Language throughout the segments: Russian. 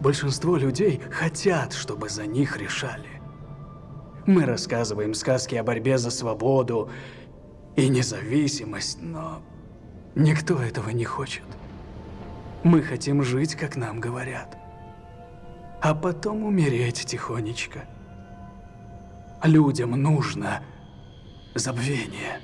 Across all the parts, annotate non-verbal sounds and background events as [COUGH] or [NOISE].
большинство людей хотят, чтобы за них решали. Мы рассказываем сказки о борьбе за свободу и независимость, но никто этого не хочет. Мы хотим жить, как нам говорят, а потом умереть тихонечко. Людям нужно забвение.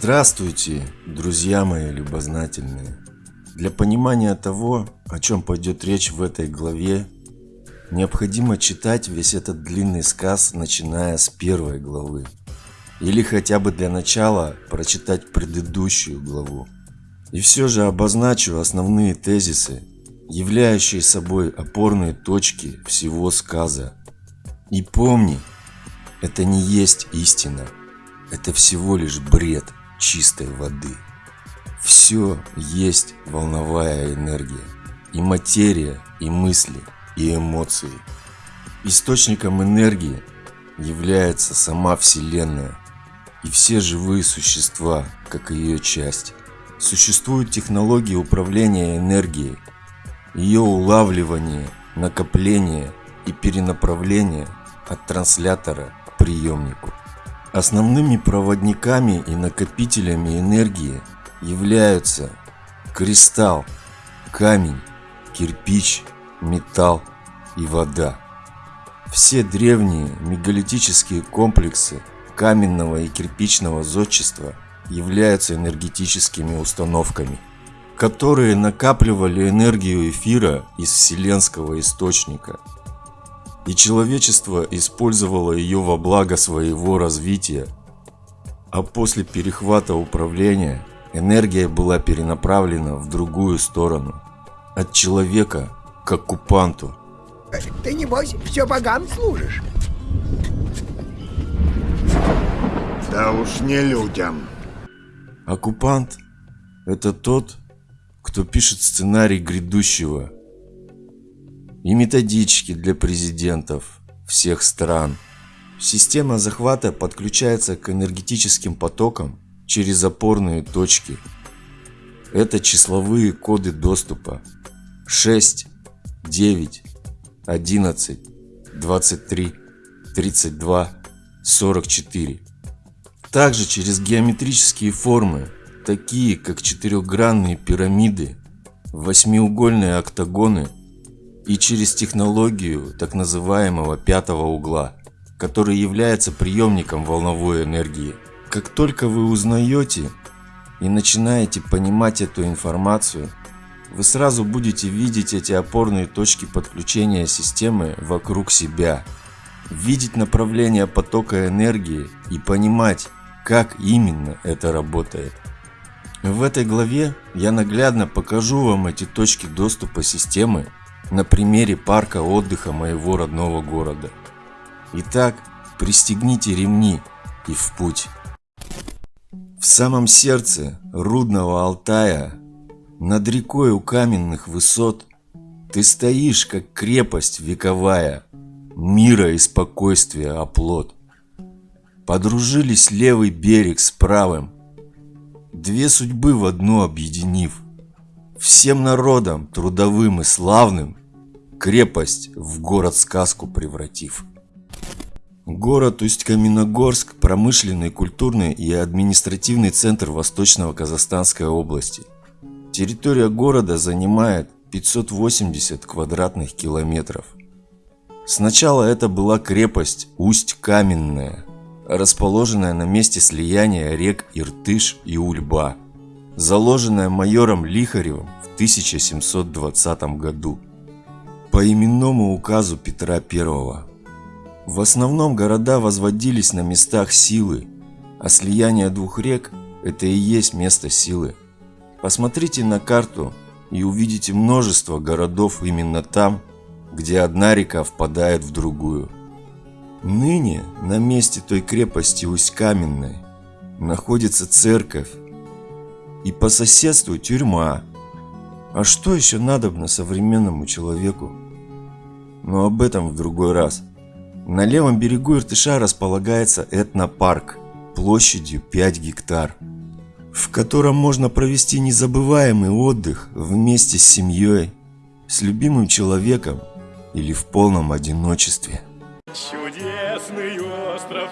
Здравствуйте, друзья мои любознательные! Для понимания того, о чем пойдет речь в этой главе, необходимо читать весь этот длинный сказ, начиная с первой главы. Или хотя бы для начала прочитать предыдущую главу. И все же обозначу основные тезисы, являющие собой опорные точки всего сказа. И помни, это не есть истина, это всего лишь бред – чистой воды. Все есть волновая энергия. И материя, и мысли, и эмоции. Источником энергии является сама Вселенная и все живые существа, как ее часть. Существуют технологии управления энергией, ее улавливание, накопление и перенаправление от транслятора к приемнику. Основными проводниками и накопителями энергии являются кристалл, камень, кирпич, металл и вода. Все древние мегалитические комплексы каменного и кирпичного зодчества являются энергетическими установками, которые накапливали энергию эфира из вселенского источника – и человечество использовало ее во благо своего развития. А после перехвата управления энергия была перенаправлена в другую сторону, от человека к оккупанту. Ты небось все богам служишь? Да уж не людям. Оккупант – это тот, кто пишет сценарий грядущего – и методички для президентов всех стран. Система захвата подключается к энергетическим потокам через опорные точки. Это числовые коды доступа 6, 9, 11, 23, 32, 44. Также через геометрические формы, такие как четырехгранные пирамиды, восьмиугольные октагоны и через технологию так называемого пятого угла, который является приемником волновой энергии. Как только вы узнаете и начинаете понимать эту информацию, вы сразу будете видеть эти опорные точки подключения системы вокруг себя, видеть направление потока энергии и понимать, как именно это работает. В этой главе я наглядно покажу вам эти точки доступа системы на примере парка отдыха моего родного города. Итак, пристегните ремни и в путь. В самом сердце рудного Алтая, над рекой у каменных высот, ты стоишь, как крепость вековая, мира и спокойствия оплот. Подружились левый берег с правым, две судьбы в одну объединив – всем народам, трудовым и славным, крепость в город-сказку превратив. Город Усть-Каменогорск – промышленный, культурный и административный центр Восточного Казахстанской области. Территория города занимает 580 квадратных километров. Сначала это была крепость Усть-Каменная, расположенная на месте слияния рек Иртыш и Ульба – заложенная майором Лихаревым в 1720 году по именному указу Петра I. В основном города возводились на местах силы, а слияние двух рек – это и есть место силы. Посмотрите на карту и увидите множество городов именно там, где одна река впадает в другую. Ныне на месте той крепости Усть-Каменной находится церковь и по соседству тюрьма. А что еще надобно современному человеку? Но об этом в другой раз. На левом берегу Иртыша располагается этнопарк площадью 5 гектар, в котором можно провести незабываемый отдых вместе с семьей, с любимым человеком или в полном одиночестве. Чудесный остров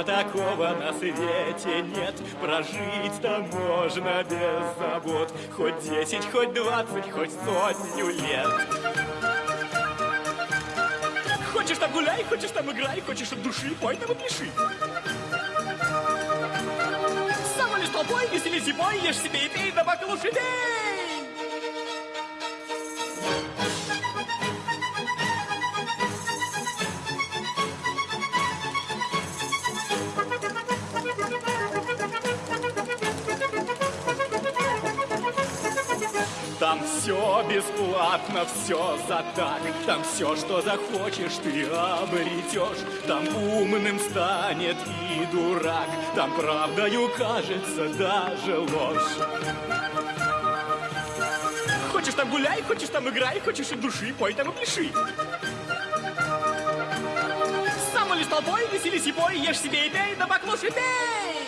другого такого на свете нет. Прожить там можно без забот, хоть десять, хоть двадцать, хоть сотню лет. Хочешь там гуляй, хочешь там играй, хочешь от души, пой там и пиши. Сам лишь толпой, веселись зимой, ешь себе и пей, да лучше пей! Все бесплатно, все за так. Там все, что захочешь, ты обретешь Там умным станет и дурак. Там правдою кажется даже ложь. Хочешь там гуляй, хочешь там играй, хочешь от души, пой там и пляши. Сам лишь толпой, веселись и пой, ешь себе и пей, да баклуши пей!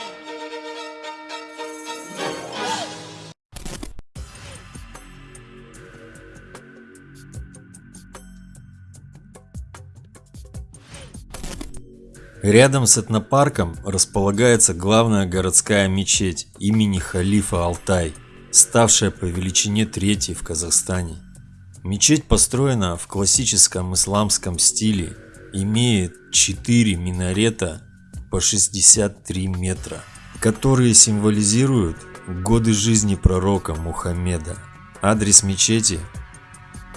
Рядом с этнопарком располагается главная городская мечеть имени халифа Алтай, ставшая по величине третьей в Казахстане. Мечеть построена в классическом исламском стиле, имеет 4 минарета по 63 метра, которые символизируют годы жизни пророка Мухаммеда. Адрес мечети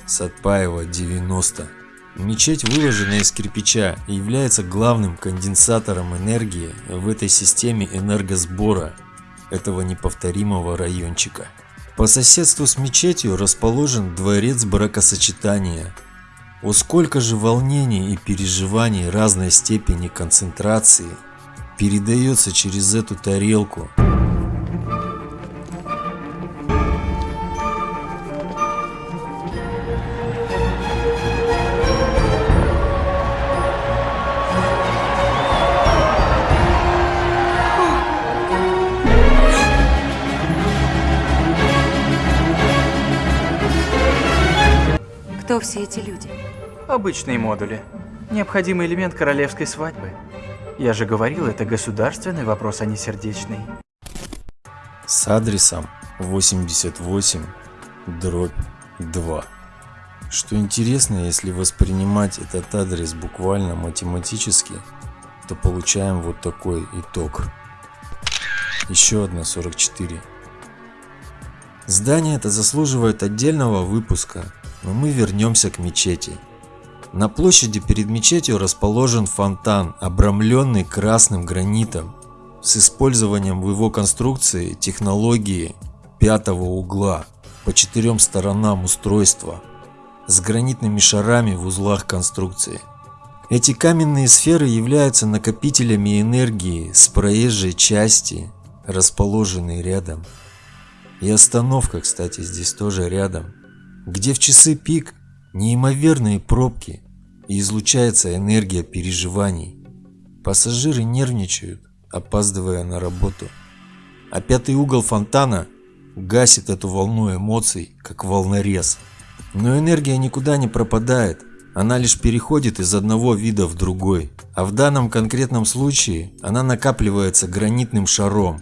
Сатпаева 90. Мечеть выложена из кирпича и является главным конденсатором энергии в этой системе энергосбора этого неповторимого райончика. По соседству с мечетью расположен дворец бракосочетания. О сколько же волнений и переживаний разной степени концентрации передается через эту тарелку. Все эти люди? Обычные модули. Необходимый элемент королевской свадьбы. Я же говорил, это государственный вопрос, а не сердечный. с адресом 88 дробь 2. Что интересно, если воспринимать этот адрес буквально математически, то получаем вот такой итог. Еще одна 44. Здание это заслуживает отдельного выпуска, но мы вернемся к мечети. На площади перед мечетью расположен фонтан, обрамленный красным гранитом, с использованием в его конструкции технологии пятого угла по четырем сторонам устройства с гранитными шарами в узлах конструкции. Эти каменные сферы являются накопителями энергии с проезжей части, расположенной рядом. И остановка, кстати, здесь тоже рядом, где в часы пик неимоверные пробки и излучается энергия переживаний. Пассажиры нервничают, опаздывая на работу. А пятый угол фонтана гасит эту волну эмоций, как волнорез. Но энергия никуда не пропадает, она лишь переходит из одного вида в другой. А в данном конкретном случае она накапливается гранитным шаром.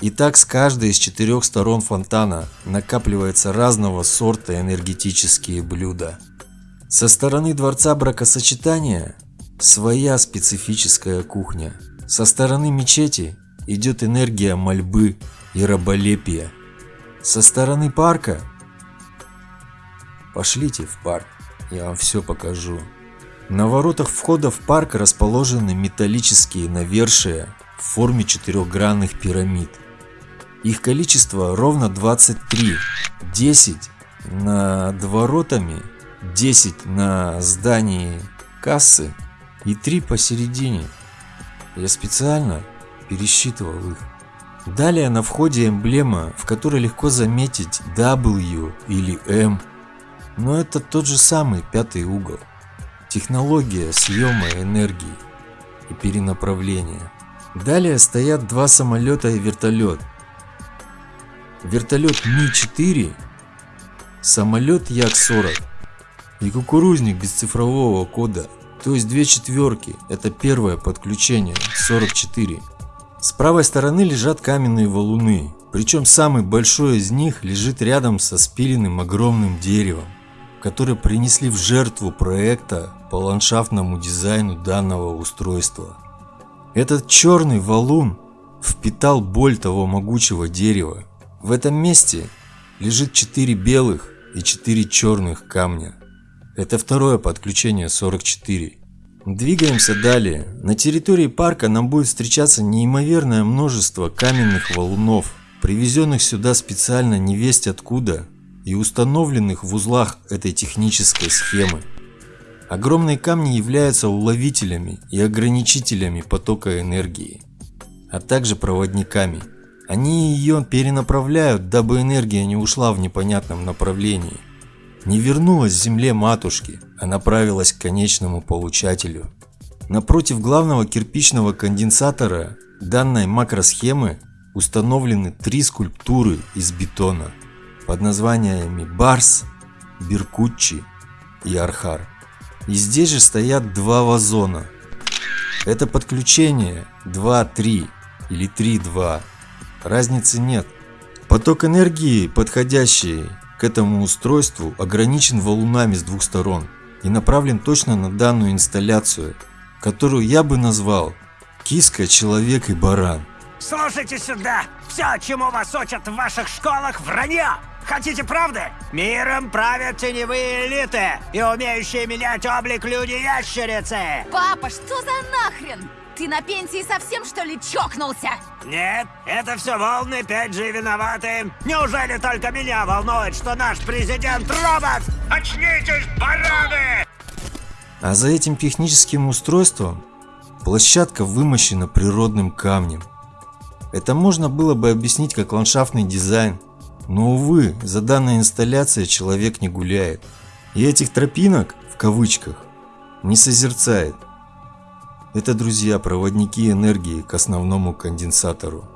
И так с каждой из четырех сторон фонтана накапливается разного сорта энергетические блюда. Со стороны дворца бракосочетания своя специфическая кухня. Со стороны мечети идет энергия мольбы и раболепия. Со стороны парка пошлите в парк, я вам все покажу. На воротах входа в парк расположены металлические навершия в форме четырехгранных пирамид. Их количество ровно 23, 10 над воротами, 10 на здании кассы и 3 посередине. Я специально пересчитывал их. Далее на входе эмблема, в которой легко заметить W или M, но это тот же самый пятый угол. Технология съема энергии и перенаправления. Далее стоят два самолета и вертолет. Вертолет Ми-4, самолет Як-40 и кукурузник без цифрового кода, то есть две четверки, это первое подключение, 44. С правой стороны лежат каменные валуны, причем самый большой из них лежит рядом со спиленным огромным деревом, которое принесли в жертву проекта по ландшафтному дизайну данного устройства. Этот черный валун впитал боль того могучего дерева. В этом месте лежит 4 белых и 4 черных камня. Это второе подключение 44. Двигаемся далее. На территории парка нам будет встречаться неимоверное множество каменных валунов, привезенных сюда специально не весть откуда и установленных в узлах этой технической схемы. Огромные камни являются уловителями и ограничителями потока энергии, а также проводниками. Они ее перенаправляют, дабы энергия не ушла в непонятном направлении не вернулась к земле матушки, а направилась к конечному получателю. Напротив главного кирпичного конденсатора данной макросхемы установлены три скульптуры из бетона под названиями Барс, Биркуччи и Архар. И здесь же стоят два вазона. Это подключение 2-3 или 3-2. Разницы нет. Поток энергии, подходящий к этому устройству ограничен валунами с двух сторон и направлен точно на данную инсталляцию, которую я бы назвал «Киска, человек и баран». Слушайте сюда! Все, чему вас учат в ваших школах, вранье! Хотите правды? Миром правят теневые элиты и умеющие менять облик люди-ящерицы! Папа, что за нахрен? Ты на пенсии совсем что ли чокнулся? Нет, это все волны 5G виноваты. Неужели только меня волнует, что наш президент робот? Очнитесь, бараны! А за этим техническим устройством площадка вымощена природным камнем. Это можно было бы объяснить как ландшафтный дизайн, но увы, за данной инсталляцией человек не гуляет. И этих тропинок, в кавычках, не созерцает. Это, друзья, проводники энергии к основному конденсатору.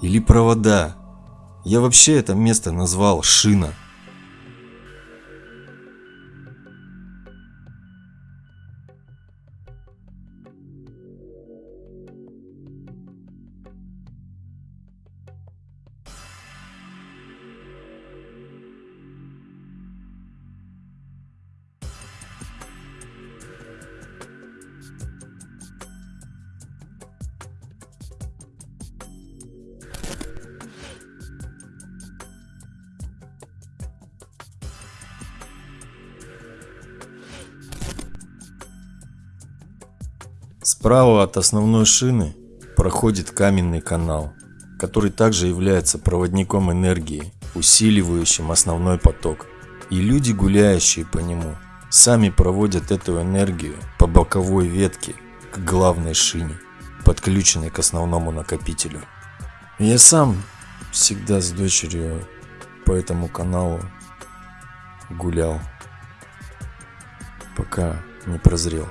Или провода. Я вообще это место назвал шина. Справа от основной шины проходит каменный канал, который также является проводником энергии, усиливающим основной поток. И люди, гуляющие по нему, сами проводят эту энергию по боковой ветке к главной шине, подключенной к основному накопителю. Я сам всегда с дочерью по этому каналу гулял, пока не прозрел.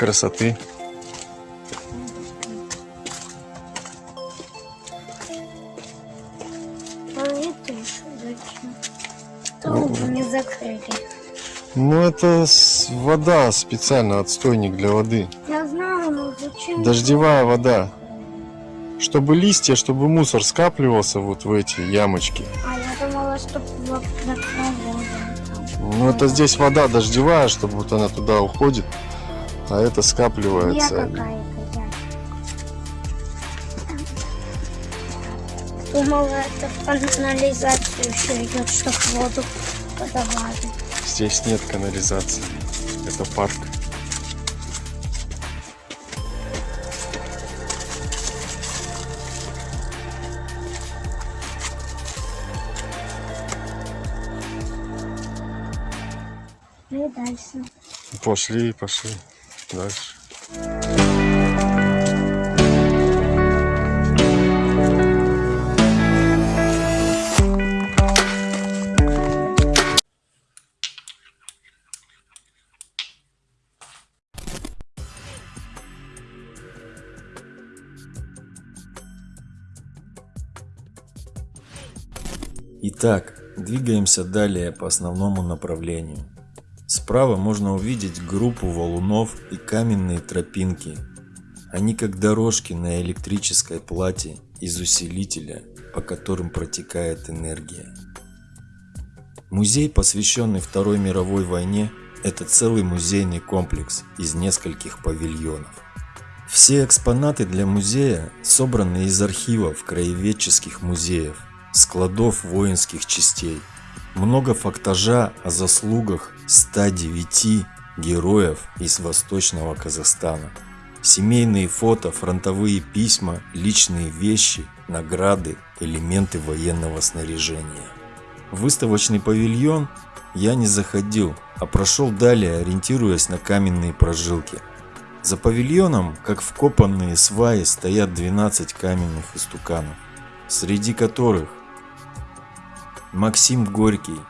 Красоты. А это еще зачем? Трубу не закрыли. Ну это вода специально, отстойник для воды. Я знаю, но зачем? Дождевая вода. Чтобы листья, чтобы мусор скапливался вот в эти ямочки. А я думала, что вот на проводе. Ну это здесь вода дождевая, чтобы вот она туда уходит, а это Я скапливается. я. думала, это в канализацию все идет, чтобы воду подавали. Здесь нет канализации. Это парк. Ну и дальше. Пошли, пошли. Дальше. Итак, двигаемся далее по основному направлению. Справа можно увидеть группу валунов и каменные тропинки. Они как дорожки на электрической плате из усилителя, по которым протекает энергия. Музей, посвященный Второй мировой войне, это целый музейный комплекс из нескольких павильонов. Все экспонаты для музея собраны из архивов краеведческих музеев, складов воинских частей. Много фактажа о заслугах 109 героев из Восточного Казахстана. Семейные фото, фронтовые письма, личные вещи, награды, элементы военного снаряжения. В выставочный павильон я не заходил, а прошел далее, ориентируясь на каменные прожилки. За павильоном, как вкопанные сваи, стоят 12 каменных истуканов, среди которых Максим Горький,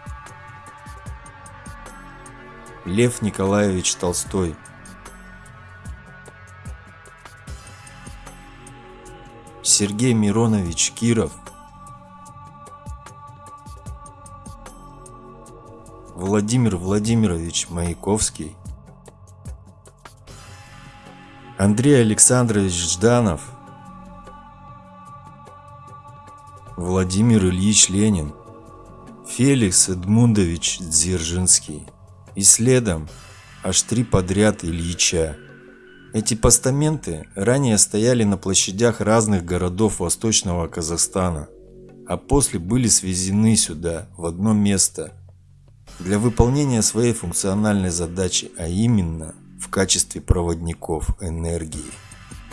Лев Николаевич Толстой, Сергей Миронович Киров, Владимир Владимирович Маяковский, Андрей Александрович Жданов, Владимир Ильич Ленин, Феликс Эдмундович Дзержинский и следом аж три подряд Ильича. Эти постаменты ранее стояли на площадях разных городов Восточного Казахстана, а после были свезены сюда, в одно место, для выполнения своей функциональной задачи, а именно в качестве проводников энергии.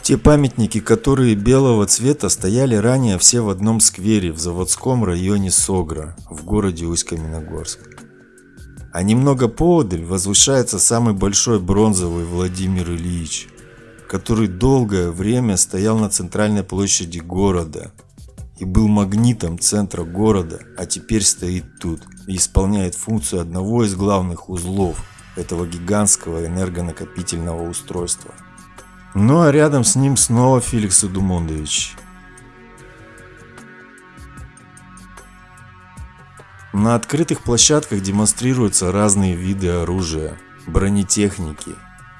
Те памятники, которые белого цвета, стояли ранее все в одном сквере в заводском районе Согра в городе Усть-Каменогорск. А немного поодаль возвышается самый большой бронзовый Владимир Ильич, который долгое время стоял на центральной площади города и был магнитом центра города, а теперь стоит тут и исполняет функцию одного из главных узлов этого гигантского энергонакопительного устройства. Ну а рядом с ним снова Феликс Эдумондович. На открытых площадках демонстрируются разные виды оружия, бронетехники,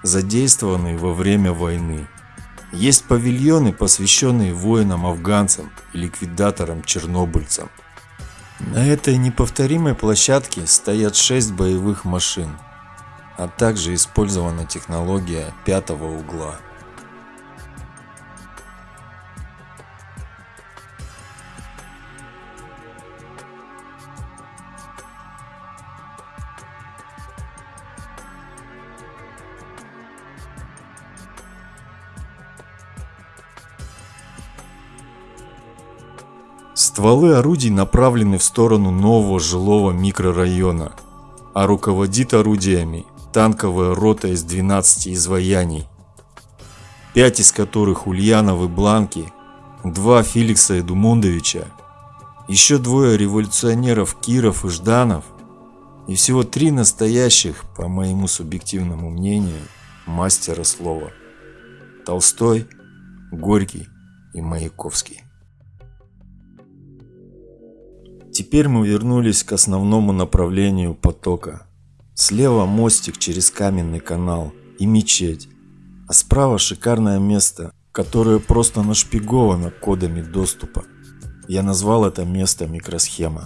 задействованные во время войны. Есть павильоны, посвященные воинам-афганцам и ликвидаторам-чернобыльцам. На этой неповторимой площадке стоят 6 боевых машин, а также использована технология пятого угла. Стволы орудий направлены в сторону нового жилого микрорайона, а руководит орудиями танковая рота из 12 изваяний, 5 из которых Ульяновы Бланки, 2 Феликса Эдумондовича, еще двое революционеров Киров и Жданов и всего три настоящих, по моему субъективному мнению, мастера слова – Толстой, Горький и Маяковский. Теперь мы вернулись к основному направлению потока. Слева мостик через каменный канал и мечеть, а справа шикарное место, которое просто нашпиговано кодами доступа. Я назвал это место микросхема.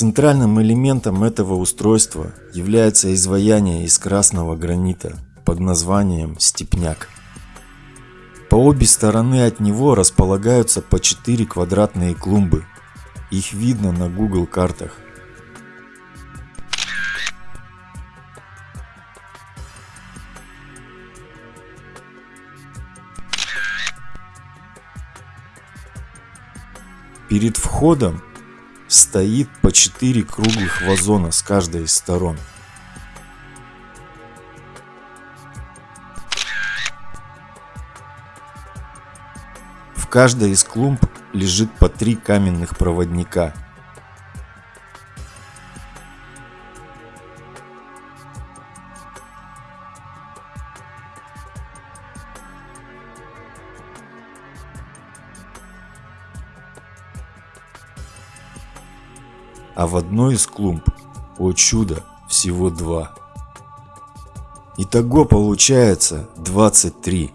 Центральным элементом этого устройства является изваяние из красного гранита под названием «Степняк». По обе стороны от него располагаются по 4 квадратные клумбы. Их видно на Google картах. Перед входом стоит по 4 круглых вазона с каждой из сторон. В каждой из клумб лежит по три каменных проводника. В одной из клумб, о чудо, всего два. Итого получается 23.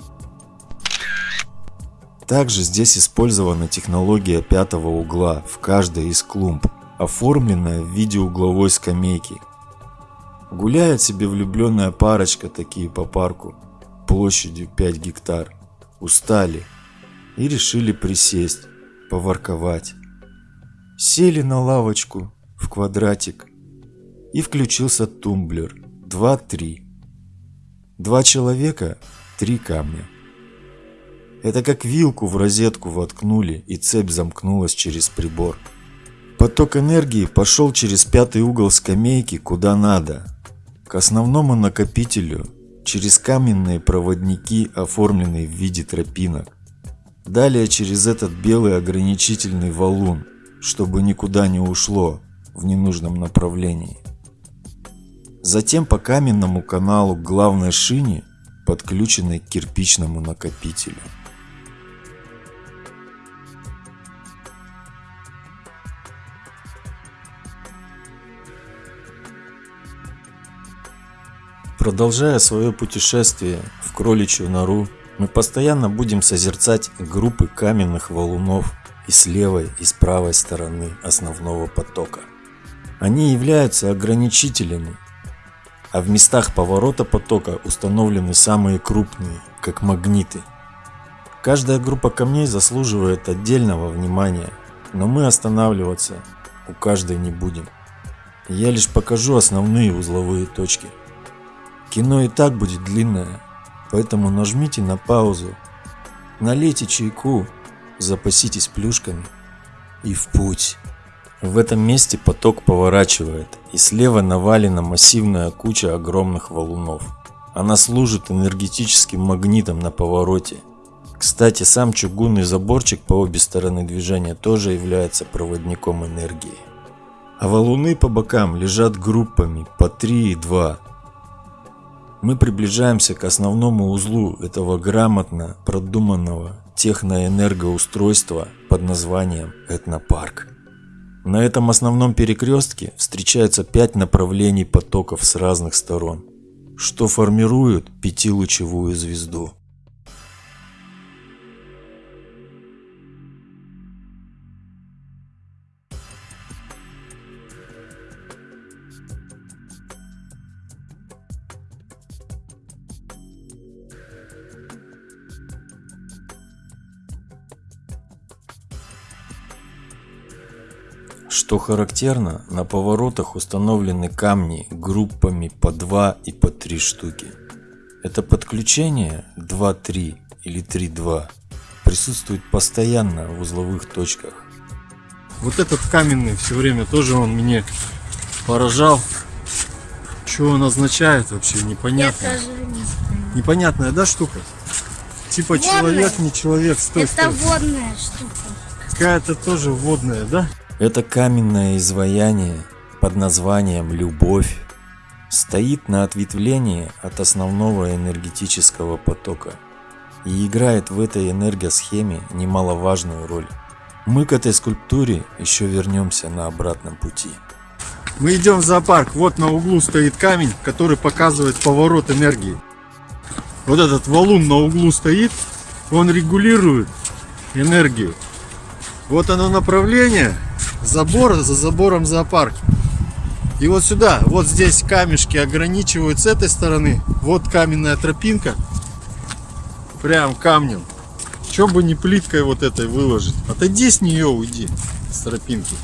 Также здесь использована технология пятого угла в каждой из клумб, оформленная в виде угловой скамейки. Гуляет себе влюбленная парочка такие по парку, площадью 5 гектар. Устали и решили присесть, поворковать. Сели на лавочку в квадратик и включился тумблер 2-3. Два человека, три камня. Это как вилку в розетку воткнули и цепь замкнулась через прибор. Поток энергии пошел через пятый угол скамейки куда надо. К основному накопителю через каменные проводники, оформленные в виде тропинок. Далее через этот белый ограничительный валун, чтобы никуда не ушло в ненужном направлении. Затем по каменному каналу к главной шине, подключенной к кирпичному накопителю. Продолжая свое путешествие в кроличью нору, мы постоянно будем созерцать группы каменных валунов и с левой, и с правой стороны основного потока. Они являются ограничителями, а в местах поворота потока установлены самые крупные, как магниты. Каждая группа камней заслуживает отдельного внимания, но мы останавливаться у каждой не будем. Я лишь покажу основные узловые точки. Кино и так будет длинное, поэтому нажмите на паузу, налейте чайку, запаситесь плюшками и в путь. В этом месте поток поворачивает, и слева навалена массивная куча огромных валунов. Она служит энергетическим магнитом на повороте. Кстати, сам чугунный заборчик по обе стороны движения тоже является проводником энергии. А валуны по бокам лежат группами по 3 и 2. Мы приближаемся к основному узлу этого грамотно продуманного техноэнергоустройства под названием Этнопарк. На этом основном перекрестке встречаются пять направлений потоков с разных сторон, что формируют пятилучевую звезду. Что характерно, на поворотах установлены камни группами по 2 и по 3 штуки. Это подключение 2-3 или 3-2 присутствует постоянно в узловых точках. Вот этот каменный все время тоже он мне поражал. Что он означает вообще, непонятно. Не. Непонятная, да, штука? Типа Водная. человек, не человек, стой, Это стой. водная штука. Какая-то тоже водная, да? Это каменное изваяние под названием «Любовь» стоит на ответвлении от основного энергетического потока и играет в этой энергосхеме немаловажную роль. Мы к этой скульптуре еще вернемся на обратном пути. Мы идем в зоопарк. Вот на углу стоит камень, который показывает поворот энергии. Вот этот валун на углу стоит, он регулирует энергию. Вот оно направление, забор, за забором зоопарк. И вот сюда, вот здесь камешки ограничивают с этой стороны. Вот каменная тропинка. Прям камнем. Чем бы не плиткой вот этой выложить. Отойди с нее, уйди. С тропинки.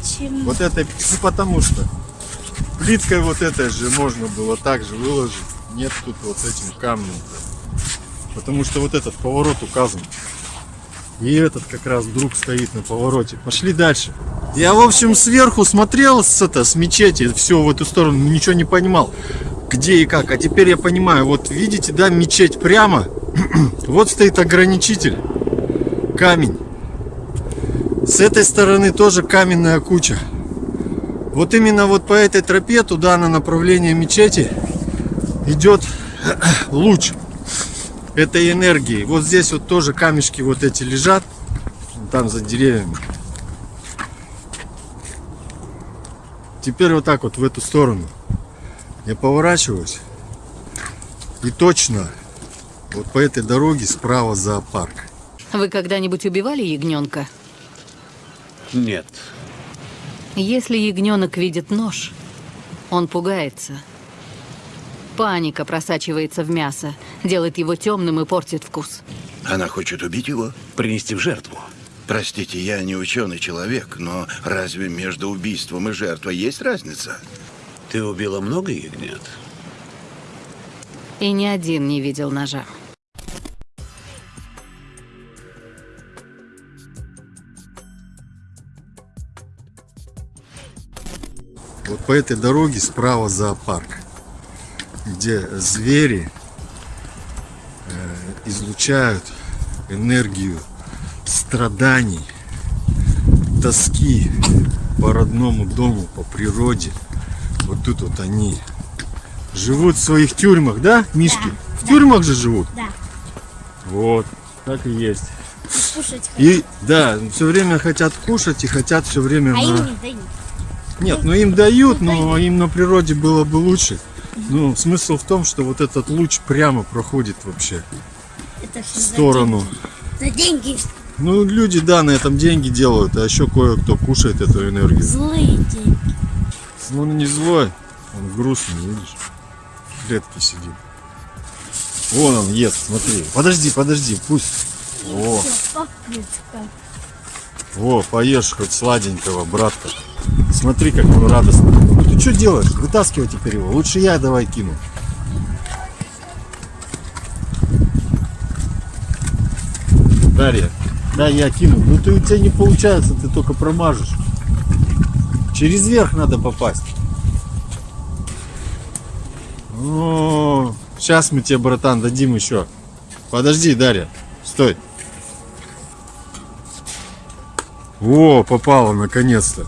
Почему? Вот этой, ну потому что плиткой вот этой же можно было также выложить. Нет тут вот этим камнем. Потому что вот этот поворот указан. И этот как раз друг стоит на повороте. Пошли дальше. Я, в общем, сверху смотрел с, это, с мечети, все в эту сторону, ничего не понимал, где и как. А теперь я понимаю, вот видите, да, мечеть прямо, [CLEARS THROAT] вот стоит ограничитель, камень. С этой стороны тоже каменная куча. Вот именно вот по этой тропе туда на направление мечети идет [CLEARS THROAT] луч этой энергии. Вот здесь вот тоже камешки вот эти лежат, там за деревьями. Теперь вот так вот в эту сторону я поворачиваюсь и точно вот по этой дороге справа зоопарк. Вы когда-нибудь убивали ягненка? Нет. Если ягненок видит нож, он пугается. Паника просачивается в мясо, делает его темным и портит вкус. Она хочет убить его? Принести в жертву. Простите, я не ученый человек, но разве между убийством и жертвой есть разница? Ты убила много ягнят? И ни один не видел ножа. Вот по этой дороге справа зоопарк, где звери э, излучают энергию страданий, тоски по родному дому, по природе. Вот тут вот они живут в своих тюрьмах, да, Мишки? в тюрьмах же живут? Да. Вот, так и есть. И кушать И да, все время хотят кушать и хотят все время А на... им не дают. Нет, ну им дают, но им на природе было бы лучше. Ну, смысл в том, что вот этот луч прямо проходит вообще Это в все за сторону. деньги. За деньги Ну, люди, да, на этом деньги делают, а еще кое-кто кушает эту энергию. злые деньги. Ну, он не злой, он грустный, видишь? В клетке сидит. Вон он ест, смотри. Подожди, подожди, пусть. О. во, поешь хоть сладенького, братка. Смотри, как он радостный. Ну, ты что делаешь? Вытаскивай теперь его. Лучше я давай кину. Дарья, да, я кину. Ну ты у тебя не получается, ты только промажешь. Через верх надо попасть. О, сейчас мы тебе, братан, дадим еще. Подожди, Дарья, стой. О, попало наконец-то.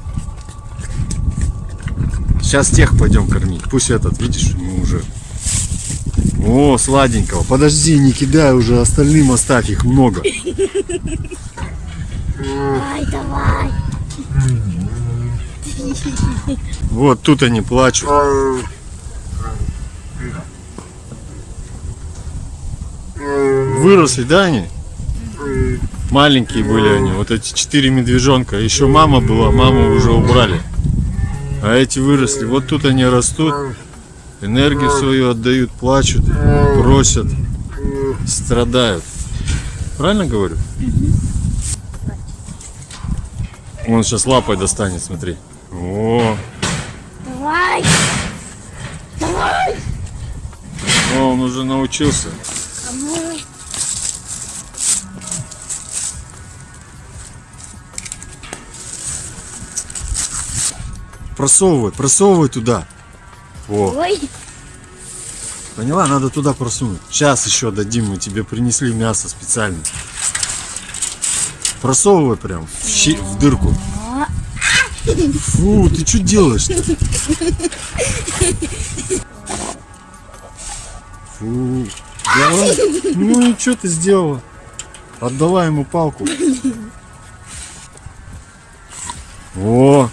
Сейчас тех пойдем кормить. Пусть этот, видишь, ему уже. О, сладенького. Подожди, не кидай уже, остальным оставь, их много. Давай, давай. Вот тут они плачут. Выросли, да, они? Маленькие были они, вот эти четыре медвежонка. Еще мама была, маму уже убрали. А эти выросли. Вот тут они растут, энергию свою отдают, плачут, просят, страдают. Правильно говорю? Он сейчас лапой достанет, смотри. О, Давай. Давай. о, он уже научился. А Просовывай, просовывай туда. О, Ой. поняла? Надо туда просунуть. Сейчас еще дадим, мы тебе принесли мясо специально. Просовывай прям в, щи- в дырку. Фу, ты что делаешь-то? Фу. Давай. Ну и что ты сделала? Отдала ему палку. О,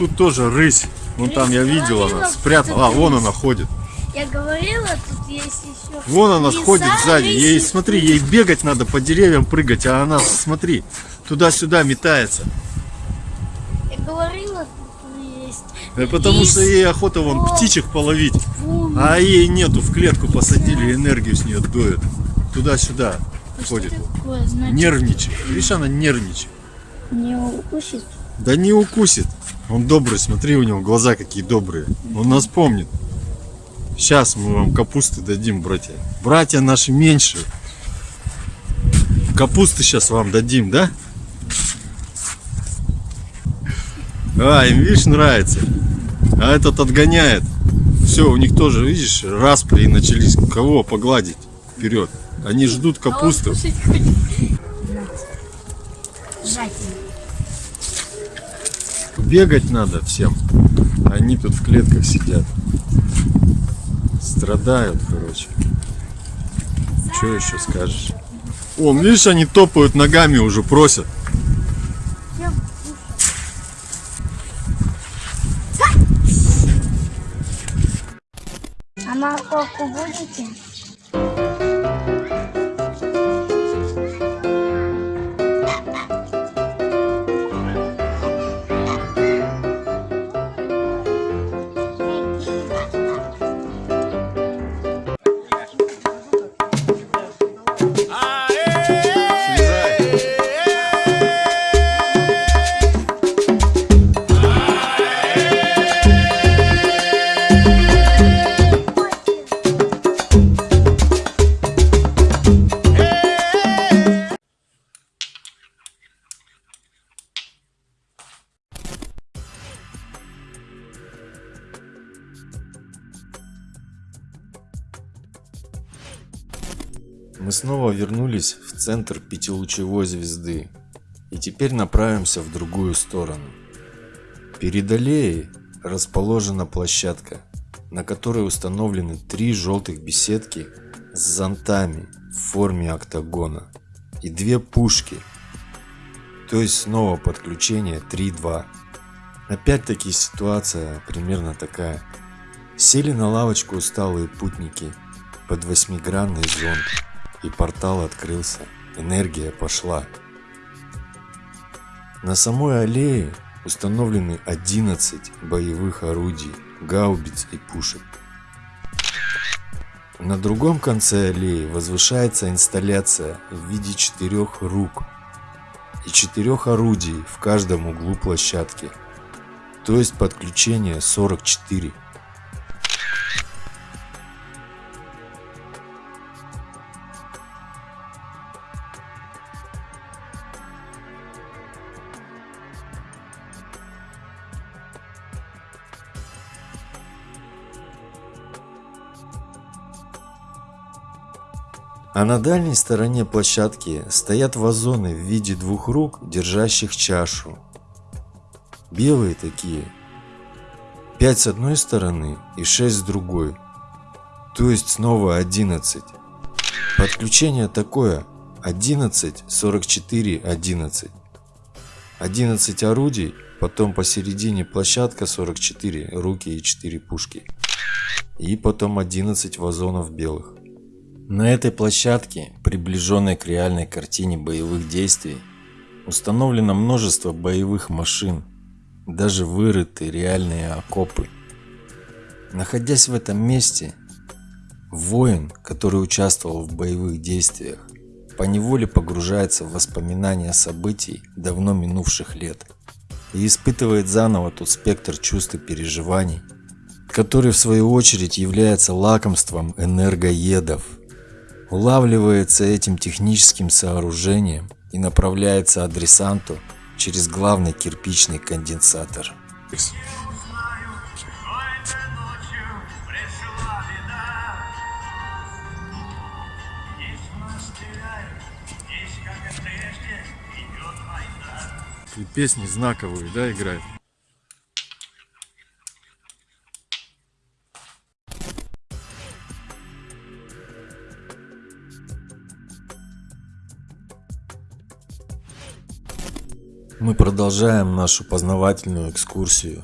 тут тоже рысь. Вон там я видел, она спрятала. А, вон она ходит. Я говорила, тут есть еще. Вон она лиса, ходит сзади. Ей, смотри, ей бегать надо по деревьям прыгать, а она, смотри, туда-сюда метается. Я говорила, тут есть. Да потому что ей охота вон О, птичек половить. вон. А ей нету, в клетку посадили, энергию с нее дует. Туда-сюда ходит. Такое, значит, Нервничает. Видишь, она нервничает. Не укусит. Да не укусит. Он добрый, смотри, у него глаза какие добрые. Он нас помнит. Сейчас мы вам капусты дадим, братья. Братья наши меньше. Капусты сейчас вам дадим, да? А, им, видишь, нравится. А этот отгоняет. Все, у них тоже, видишь, распри начались. Кого погладить? Вперед. Они ждут капусту. Бегать надо всем. Они тут в клетках сидят. Страдают, короче. Что еще скажешь? О, видишь, они топают ногами уже, просят. А морковку будете? Центр пятилучевой звезды и теперь направимся в другую сторону. Перед аллеей расположена площадка, на которой установлены три желтых беседки с зонтами в форме октагона и две пушки, то есть снова подключение 3-2. Опять-таки ситуация примерно такая. Сели на лавочку усталые путники под восьмигранный зонт, и портал открылся. Энергия пошла. На самой аллее установлены 11 боевых орудий, гаубиц и пушек. На другом конце аллеи возвышается инсталляция в виде четырех рук и четырех орудий в каждом углу площадки, то есть подключение 44. А на дальней стороне площадки стоят вазоны в виде двух рук, держащих чашу. Белые такие. 5 с одной стороны и 6 с другой. То есть снова 11. Подключение такое 11, 44, 11. 11 орудий, потом посередине площадка 44, руки и 4 пушки. И потом 11 вазонов белых. На этой площадке, приближенной к реальной картине боевых действий, установлено множество боевых машин, даже вырыты реальные окопы. Находясь в этом месте, воин, который участвовал в боевых действиях, поневоле погружается в воспоминания событий давно минувших лет и испытывает заново тот спектр чувств и переживаний, который в свою очередь является лакомством энергоедов – улавливается этим техническим сооружением и направляется адресанту через главный кирпичный конденсатор. Песни знаковые, да, играют? Мы продолжаем нашу познавательную экскурсию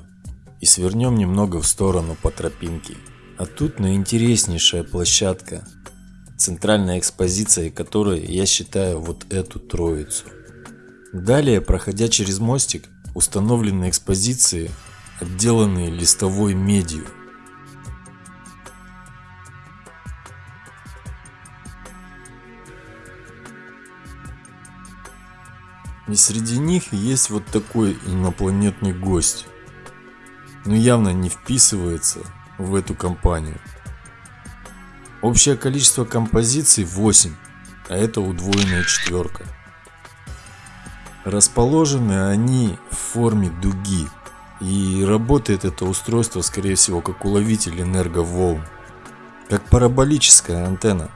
и свернем немного в сторону по тропинке. А тут наинтереснейшая площадка, центральной экспозицией которой я считаю вот эту троицу. Далее, проходя через мостик, установлены экспозиции, отделанные листовой медью. И среди них есть вот такой инопланетный гость. Но явно не вписывается в эту компанию. Общее количество композиций 8, а это удвоенная четверка. Расположены они в форме дуги. И работает это устройство скорее всего как уловитель энерговолн. Как параболическая антенна.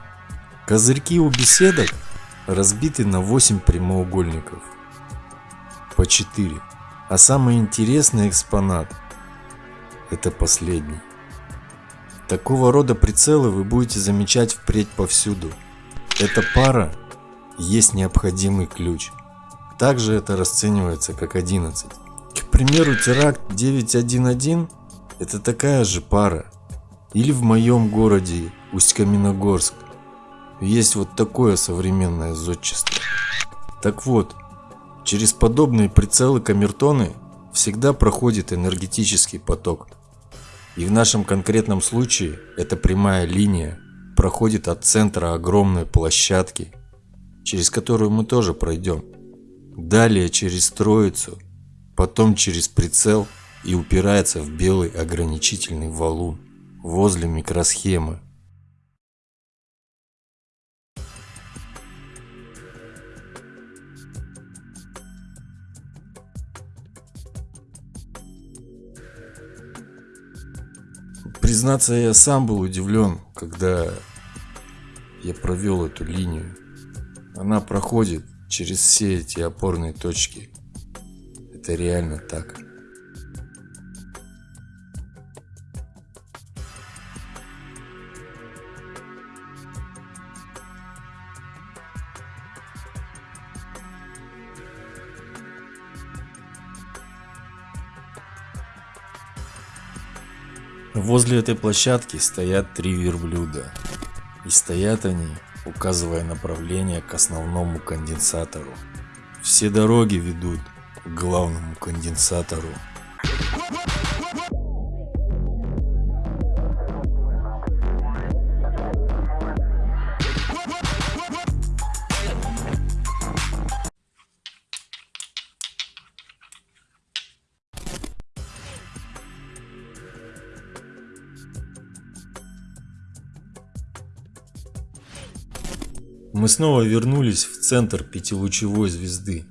Козырьки у беседок разбиты на 8 прямоугольников. По 4. А самый интересный экспонат это последний. Такого рода прицелы вы будете замечать впредь повсюду. Эта пара есть необходимый ключ. Также это расценивается как 11. К примеру, теракт 911 это такая же пара. Или в моем городе Усть-Каменогорск есть вот такое современное зодчество. Так вот, через подобные прицелы камертоны всегда проходит энергетический поток. И в нашем конкретном случае эта прямая линия проходит от центра огромной площадки, через которую мы тоже пройдем. Далее через троицу, потом через прицел и упирается в белый ограничительный валун возле микросхемы. Признаться, я сам был удивлен, когда я провел эту линию. Она проходит через все эти опорные точки. Это реально так. Возле этой площадки стоят три верблюда. И стоят они, указывая направление к основному конденсатору. Все дороги ведут к главному конденсатору. Мы снова вернулись в центр пятилучевой звезды.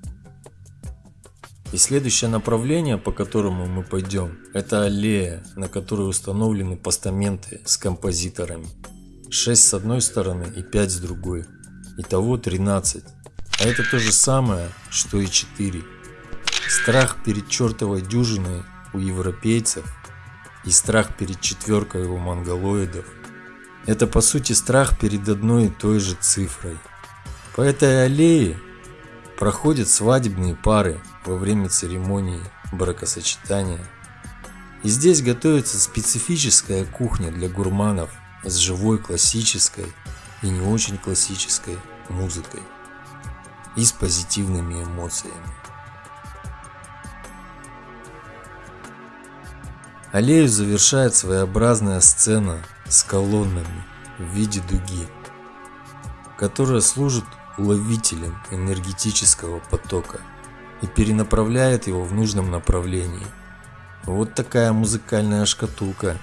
И следующее направление, по которому мы пойдем, это аллея, на которой установлены постаменты с композиторами. 6 с одной стороны и 5 с другой. Итого 13. А это то же самое, что и 4. Страх перед чертовой дюжиной у европейцев и страх перед четверкой у монголоидов это по сути страх перед одной и той же цифрой. По этой аллее проходят свадебные пары во время церемонии бракосочетания. И здесь готовится специфическая кухня для гурманов с живой классической и не очень классической музыкой и с позитивными эмоциями. Аллею завершает своеобразная сцена с колоннами в виде дуги, которая служит уловителем энергетического потока и перенаправляет его в нужном направлении. Вот такая музыкальная шкатулка.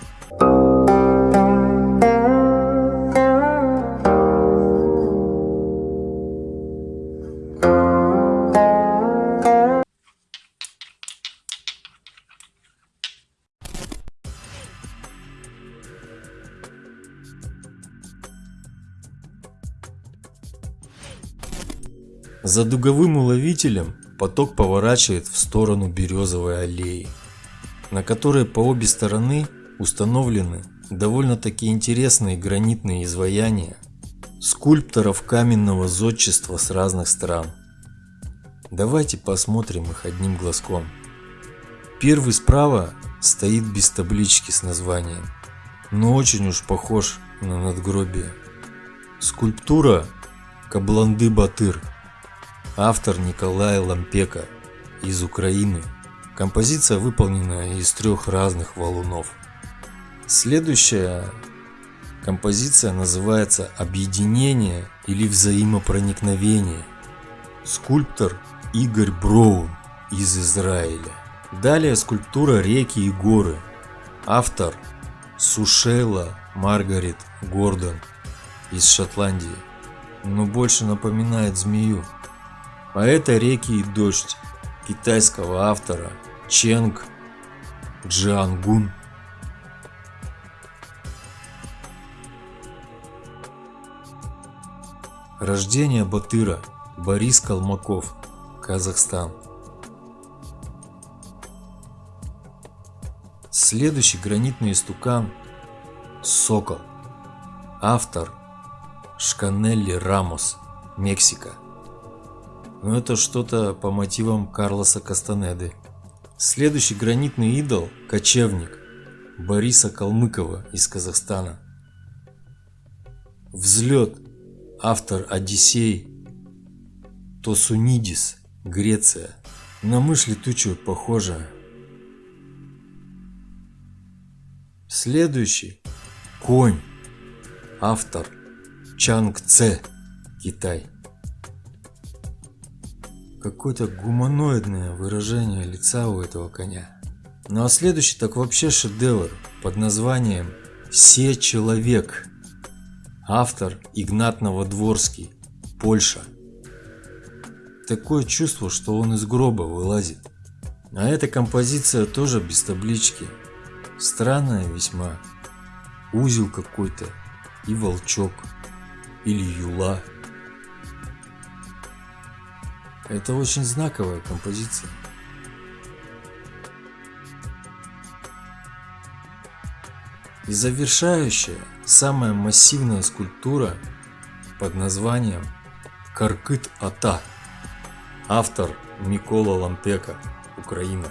За дуговым уловителем поток поворачивает в сторону Березовой аллеи, на которой по обе стороны установлены довольно-таки интересные гранитные изваяния скульпторов каменного зодчества с разных стран. Давайте посмотрим их одним глазком. Первый справа стоит без таблички с названием, но очень уж похож на надгробие. Скульптура Кабланды Батыр. Автор Николай Лампека из Украины. Композиция выполнена из трех разных валунов. Следующая композиция называется «Объединение» или «Взаимопроникновение». Скульптор Игорь Броун из Израиля. Далее скульптура «Реки и горы». Автор Сушейла Маргарет Гордон из Шотландии, но больше напоминает змею. А это «Реки и дождь» китайского автора Ченг Джиангун. Рождение Батыра Борис Калмаков, Казахстан. Следующий гранитный истукан Сокол. Автор Шканелли Рамос, Мексика. Но это что-то по мотивам Карлоса Кастанеды. Следующий гранитный идол – кочевник Бориса Калмыкова из Казахстана. Взлет. Автор Одиссей Тосунидис, Греция. На мышь летучую похоже. Следующий. Конь. Автор Чанг Це, Китай. Какое-то гуманоидное выражение лица у этого коня. Ну а следующий так вообще шедевр под названием «Се человек». Автор Игнат Новодворский, Польша. Такое чувство, что он из гроба вылазит. А эта композиция тоже без таблички. Странная весьма. Узел какой-то и волчок или юла. Это очень знаковая композиция. И завершающая, самая массивная скульптура под названием Каркыт-Ата. Автор Микола Лампека, Украина.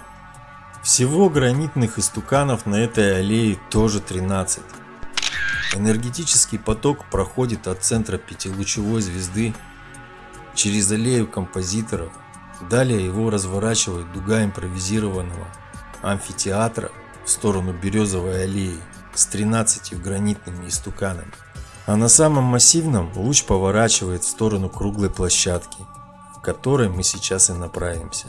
Всего гранитных истуканов на этой аллее тоже 13. Энергетический поток проходит от центра пятилучевой звезды через аллею композиторов. Далее его разворачивает дуга импровизированного амфитеатра в сторону Березовой аллеи с 13 гранитными истуканами. А на самом массивном луч поворачивает в сторону круглой площадки, в которой мы сейчас и направимся.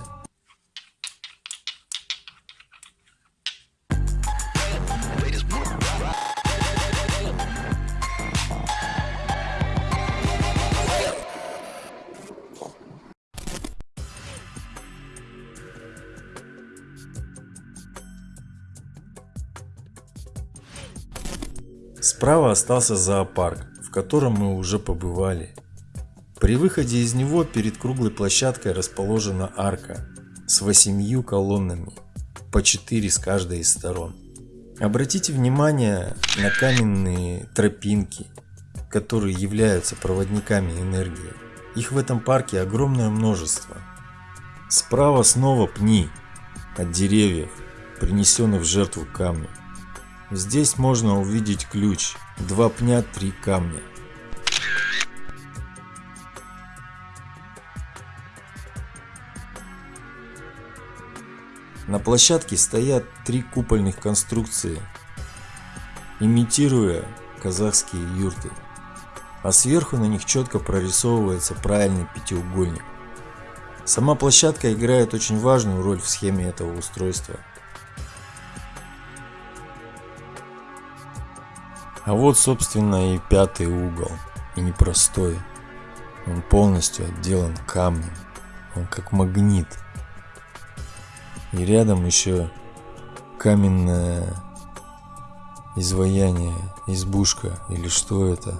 Справа остался зоопарк, в котором мы уже побывали. При выходе из него перед круглой площадкой расположена арка с восемью колоннами, по четыре с каждой из сторон. Обратите внимание на каменные тропинки, которые являются проводниками энергии. Их в этом парке огромное множество. Справа снова пни от деревьев, принесенных в жертву камню. Здесь можно увидеть ключ. Два пня, три камня. На площадке стоят три купольных конструкции, имитируя казахские юрты, а сверху на них четко прорисовывается правильный пятиугольник. Сама площадка играет очень важную роль в схеме этого устройства – А вот, собственно, и пятый угол. И непростой. Он полностью отделан камнем. Он как магнит. И рядом еще каменное изваяние, избушка или что это.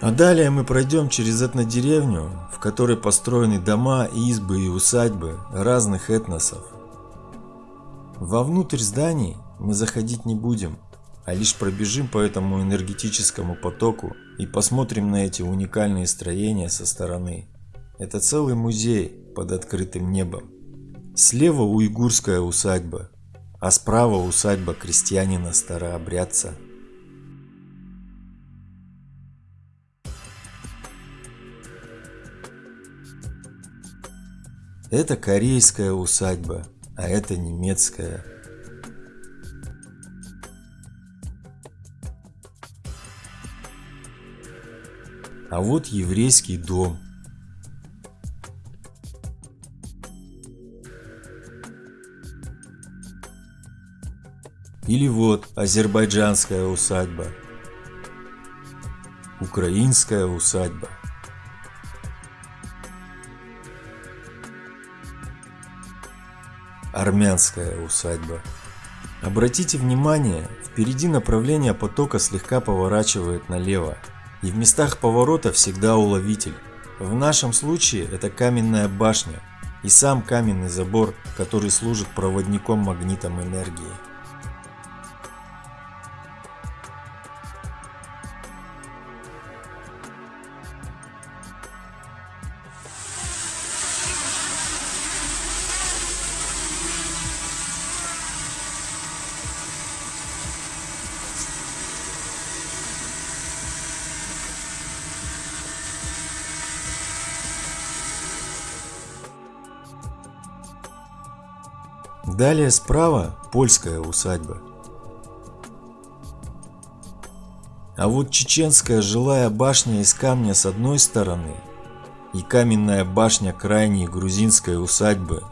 А далее мы пройдем через этнодеревню, в которой построены дома, избы и усадьбы разных этносов. Вовнутрь зданий мы заходить не будем, а лишь пробежим по этому энергетическому потоку и посмотрим на эти уникальные строения со стороны. Это целый музей под открытым небом. Слева уйгурская усадьба, а справа усадьба крестьянина-старообрядца. Это корейская усадьба, а это немецкая. А вот еврейский дом. Или вот азербайджанская усадьба. Украинская усадьба. Армянская усадьба. Обратите внимание, впереди направление потока слегка поворачивает налево, и в местах поворота всегда уловитель. В нашем случае это каменная башня и сам каменный забор, который служит проводником магнитом энергии. Далее справа польская усадьба. А вот чеченская жилая башня из камня с одной стороны и каменная башня крайней грузинской усадьбы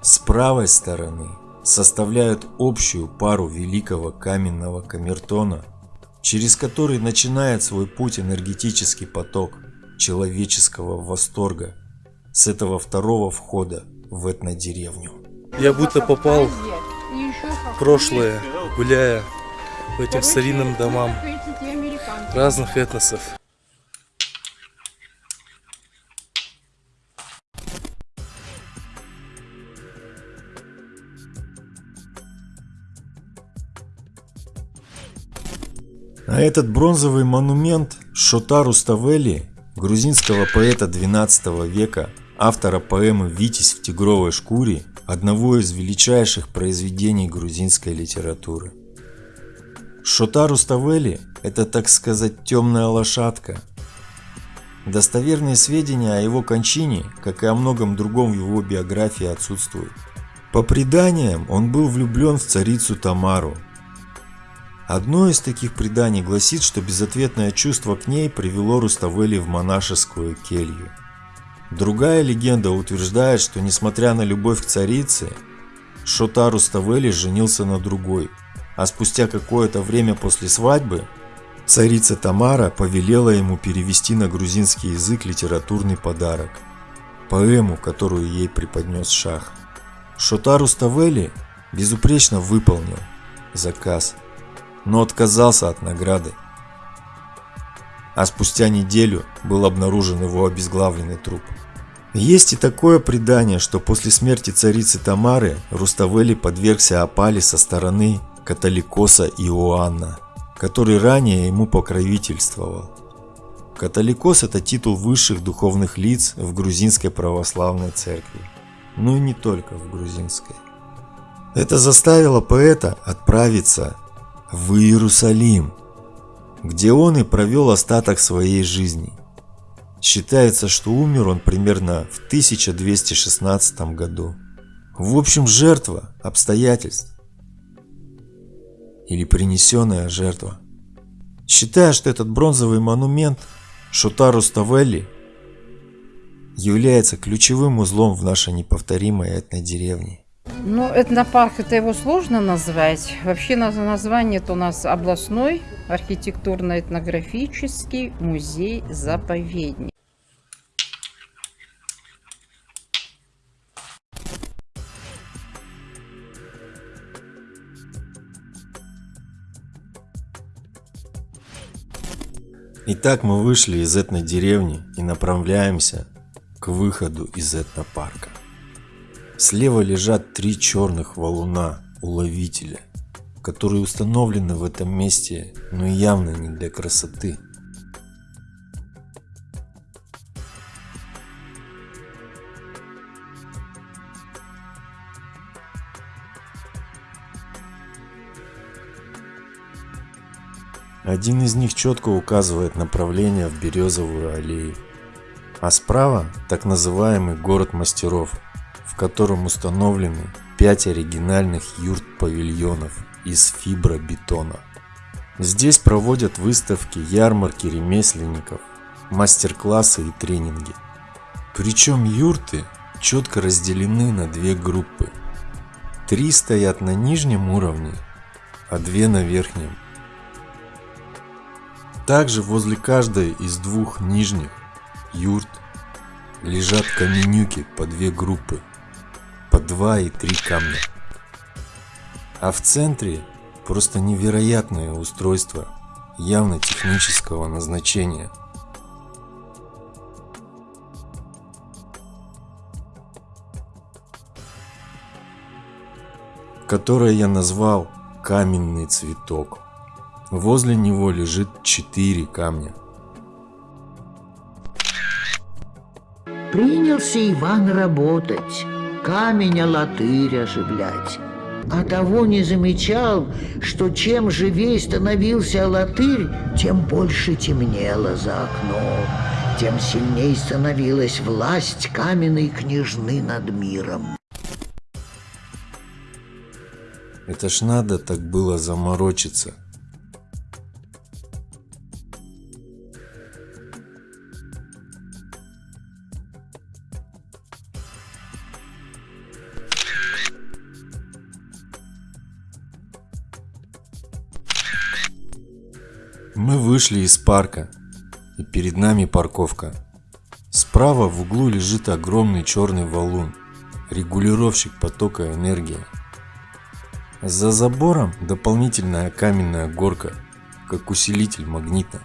с правой стороны составляют общую пару великого каменного камертона, через который начинает свой путь энергетический поток человеческого восторга с этого второго входа в этнодеревню. Я будто попал в прошлое, гуляя по этим старинным домам разных этносов. А этот бронзовый монумент Шотару Ставели, грузинского поэта 12 века, автора поэмы «Витязь в тигровой шкуре», одного из величайших произведений грузинской литературы. Шотару Ставели – это, так сказать, темная лошадка. Достоверные сведения о его кончине, как и о многом другом в его биографии, отсутствуют. По преданиям, он был влюблен в царицу Тамару. Одно из таких преданий гласит, что безответное чувство к ней привело Руставели в монашескую келью. Другая легенда утверждает, что несмотря на любовь к царице, Шотару Ставели женился на другой, а спустя какое-то время после свадьбы царица Тамара повелела ему перевести на грузинский язык литературный подарок – поэму, которую ей преподнес шах. Шотару Ставели безупречно выполнил заказ, но отказался от награды. А спустя неделю был обнаружен его обезглавленный труп. Есть и такое предание, что после смерти царицы Тамары Руставели подвергся опале со стороны католикоса Иоанна, который ранее ему покровительствовал. Католикос – это титул высших духовных лиц в грузинской православной церкви, ну и не только в грузинской. Это заставило поэта отправиться в Иерусалим, где он и провел остаток своей жизни – Считается, что умер он примерно в 1216 году. В общем, жертва обстоятельств. Или принесенная жертва. Считая, что этот бронзовый монумент Шутару Ставелли является ключевым узлом в нашей неповторимой этнодеревне. Ну, этнопарк, это его сложно назвать. Вообще название это у нас областной архитектурно-этнографический музей-заповедник. Итак, мы вышли из этной деревни и направляемся к выходу из этнопарка. Слева лежат три черных валуна уловителя, которые установлены в этом месте, но явно не для красоты. Один из них четко указывает направление в Березовую аллею. А справа так называемый город мастеров, в котором установлены 5 оригинальных юрт-павильонов из фибробетона. Здесь проводят выставки, ярмарки ремесленников, мастер-классы и тренинги. Причем юрты четко разделены на две группы. Три стоят на нижнем уровне, а две на верхнем. Также возле каждой из двух нижних юрт лежат каменюки по две группы, по два и три камня. А в центре просто невероятное устройство явно технического назначения. которое я назвал каменный цветок. Возле него лежит четыре камня. Принялся Иван работать, камень латырь оживлять. А того не замечал, что чем живей становился латырь, тем больше темнело за окном, тем сильней становилась власть каменной княжны над миром. Это ж надо так было заморочиться. Мы вышли из парка, и перед нами парковка. Справа в углу лежит огромный черный валун, регулировщик потока энергии. За забором дополнительная каменная горка, как усилитель магнита.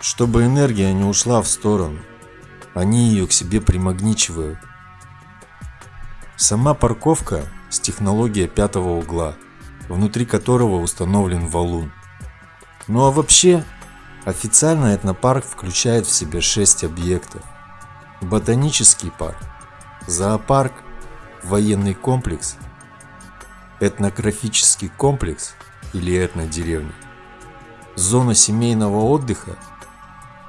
Чтобы энергия не ушла в сторону, они ее к себе примагничивают. Сама парковка с технологией пятого угла, внутри которого установлен валун. Ну а вообще, официально этнопарк включает в себя 6 объектов. Ботанический парк, зоопарк, военный комплекс, этнографический комплекс или этнодеревня, зона семейного отдыха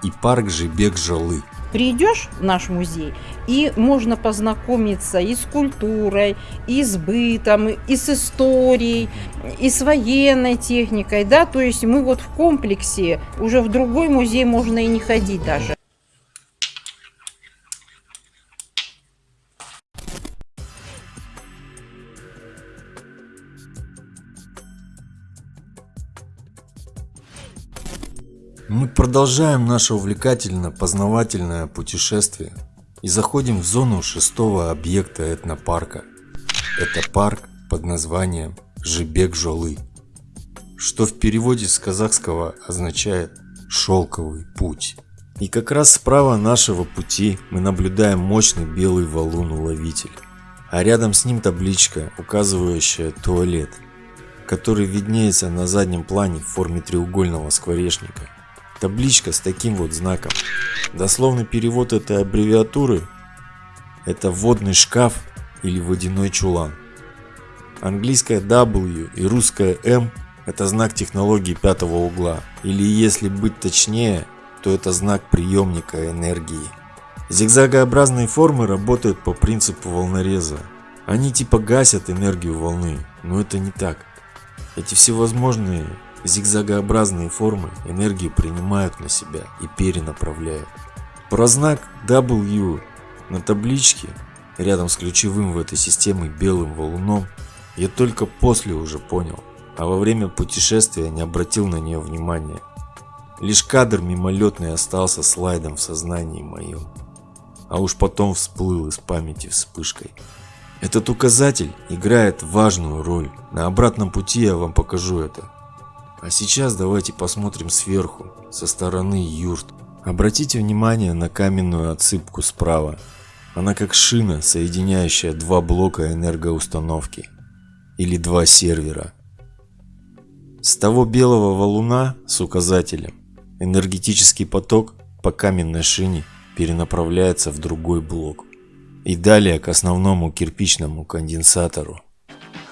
и парк Жибек-Жалы. Придешь в наш музей, и можно познакомиться и с культурой, и с бытом, и с историей, и с военной техникой, да, то есть мы вот в комплексе, уже в другой музей можно и не ходить даже. Мы продолжаем наше увлекательно-познавательное путешествие и заходим в зону шестого объекта этнопарка. Это парк под названием Жибек-Жолы, что в переводе с казахского означает «шелковый путь». И как раз справа нашего пути мы наблюдаем мощный белый валун-уловитель, а рядом с ним табличка, указывающая туалет, который виднеется на заднем плане в форме треугольного скворечника – Табличка с таким вот знаком. Дословный перевод этой аббревиатуры – это водный шкаф или водяной чулан. Английская W и русская M – это знак технологии пятого угла, или если быть точнее, то это знак приемника энергии. Зигзагообразные формы работают по принципу волнореза. Они типа гасят энергию волны, но это не так. Эти всевозможные Зигзагообразные формы энергию принимают на себя и перенаправляют. Про знак W на табличке рядом с ключевым в этой системе белым валуном я только после уже понял, а во время путешествия не обратил на нее внимания. Лишь кадр мимолетный остался слайдом в сознании моем, а уж потом всплыл из памяти вспышкой. Этот указатель играет важную роль. На обратном пути я вам покажу это. А сейчас давайте посмотрим сверху, со стороны юрт. Обратите внимание на каменную отсыпку справа. Она как шина, соединяющая два блока энергоустановки. Или два сервера. С того белого валуна с указателем энергетический поток по каменной шине перенаправляется в другой блок. И далее к основному кирпичному конденсатору.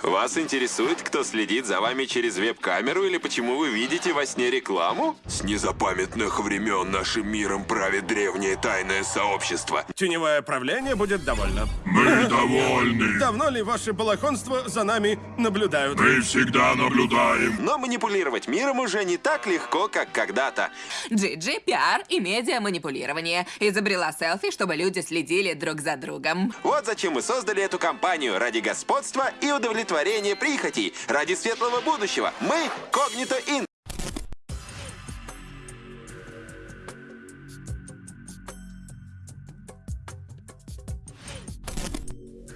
Вас интересует, кто следит за вами через веб-камеру или почему вы видите во сне рекламу? С незапамятных времен нашим миром правит древнее тайное сообщество. Теневое правление будет довольно. Мы довольны. Давно ли ваше балахонство за нами наблюдают? Мы всегда наблюдаем. Но манипулировать миром уже не так легко, как когда-то. Джиджи, пиар и медиа-манипулирование. Изобрела селфи, чтобы люди следили друг за другом. Вот зачем мы создали эту компанию ради господства и удовлетворения прихотей, ради светлого будущего. Мы Когнито Ин.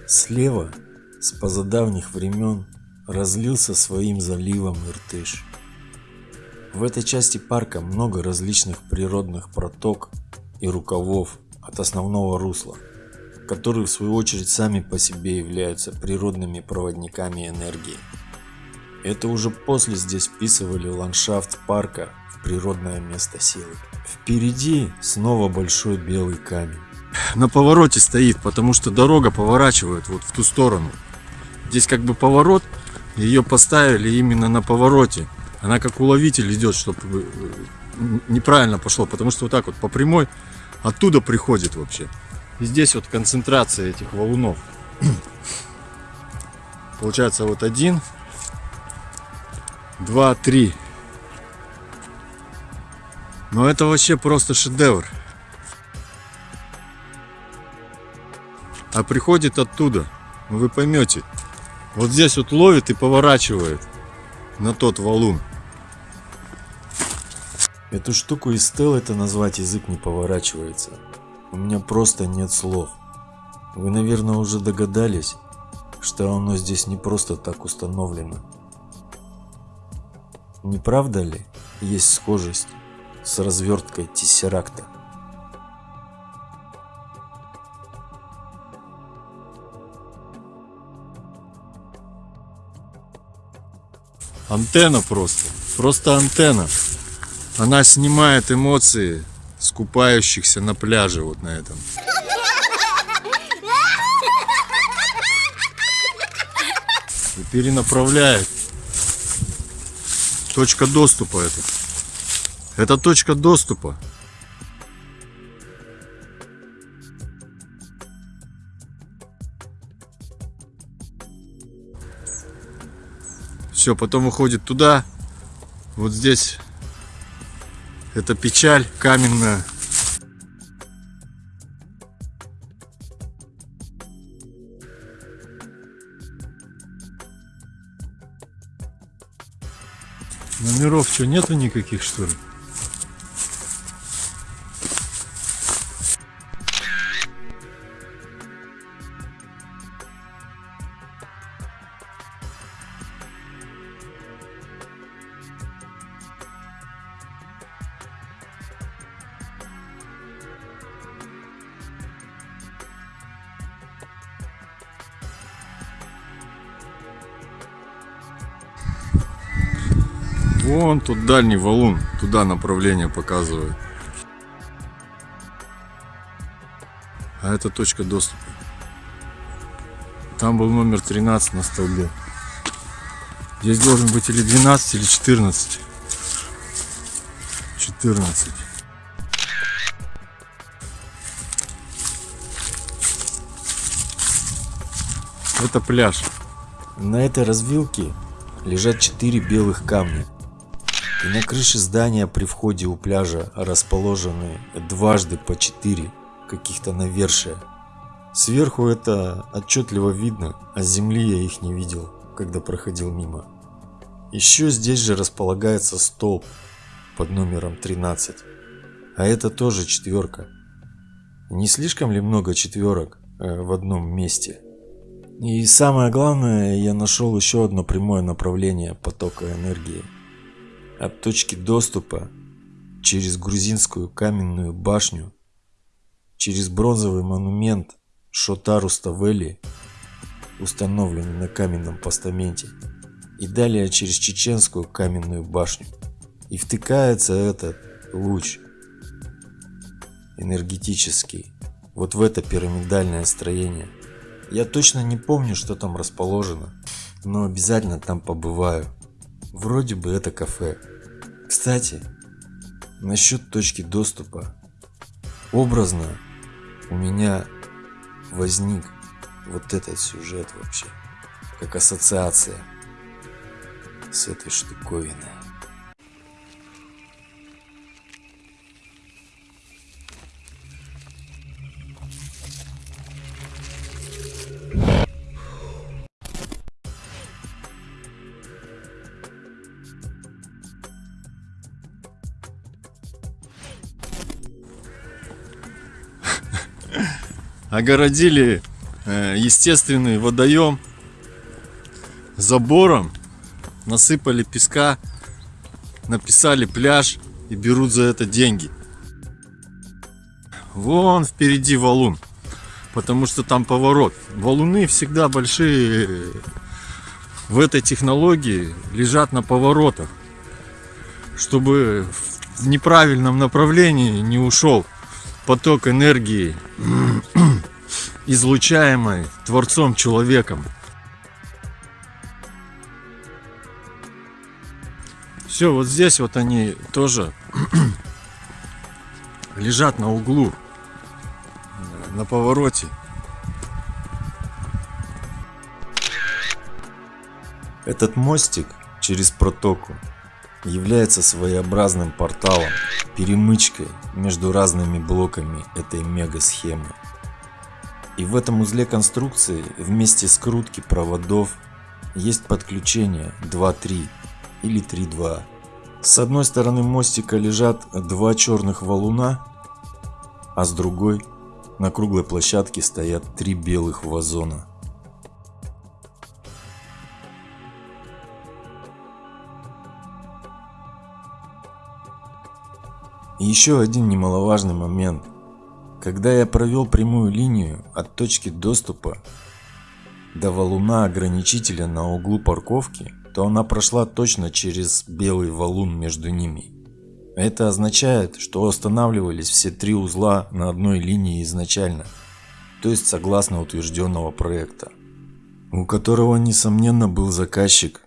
Слева, с позадавних времен, разлился своим заливом Иртыш. В этой части парка много различных природных проток и рукавов от основного русла, которые в свою очередь сами по себе являются природными проводниками энергии. Это уже после здесь вписывали ландшафт парка в природное место силы. Впереди снова большой белый камень. На повороте стоит, потому что дорога поворачивает вот в ту сторону. Здесь как бы поворот, ее поставили именно на повороте. Она как уловитель идет, чтобы э, неправильно пошло, потому что вот так вот по прямой оттуда приходит вообще. Здесь вот концентрация этих валунов. [CLEARS THROAT] Получается вот один, два, три. Но это вообще просто шедевр. А приходит оттуда. Ну вы поймете. Вот здесь вот ловит и поворачивает на тот валун. Эту штуку из стел это назвать язык не поворачивается. У меня просто нет слов. Вы, наверное, уже догадались, что оно здесь не просто так установлено. Не правда ли есть схожесть с разверткой тессеракта? Антенна просто. Просто антенна. Она снимает эмоции скупающихся на пляже вот на этом. И перенаправляет. Точка доступа это. Это точка доступа. Все, потом уходит туда. Вот здесь это печаль каменная. Номеров что, нету никаких, что ли? Тут дальний валун, туда направление показывает. А это точка доступа. Там был номер 13 на столбе. Здесь должен быть или 12, или 14. 14. Это пляж. На этой развилке лежат четыре белых камня. И на крыше здания при входе у пляжа расположены дважды по четыре каких-то навершия. Сверху это отчетливо видно, а с земли я их не видел, когда проходил мимо. Еще здесь же располагается столб под номером 13. А это тоже четверка. Не слишком ли много четверок э, в одном месте? И самое главное, я нашел еще одно прямое направление потока энергии. От точки доступа через грузинскую каменную башню, через бронзовый монумент Шотару Ставели, установленный на каменном постаменте, и далее через чеченскую каменную башню. И втыкается этот луч энергетический вот в это пирамидальное строение. Я точно не помню, что там расположено. но обязательно там побываю. Вроде бы это кафе. Кстати, насчет точки доступа. Образно у меня возник вот этот сюжет вообще, как ассоциация с этой штуковиной. Огородили э, естественный водоем забором, насыпали песка, написали пляж и берут за это деньги. Вон впереди валун, потому что там поворот. Валуны всегда большие в этой технологии лежат на поворотах, чтобы в неправильном направлении не ушел поток энергии, излучаемой Творцом человеком. Все, вот здесь вот они тоже [CLEARS THROAT] лежат на углу, на повороте. Этот мостик через протоку является своеобразным порталом, перемычкой между разными блоками этой мега-схемы. И в этом узле конструкции вместе скрутки проводов есть подключение 2.3 или 3.2. С одной стороны мостика лежат два черных валуна, а с другой на круглой площадке стоят три белых вазона. Еще один немаловажный момент. Когда я провел прямую линию от точки доступа до валуна ограничителя на углу парковки, то она прошла точно через белый валун между ними. Это означает, что останавливались все три узла на одной линии изначально, то есть согласно утвержденного проекта, у которого несомненно был заказчик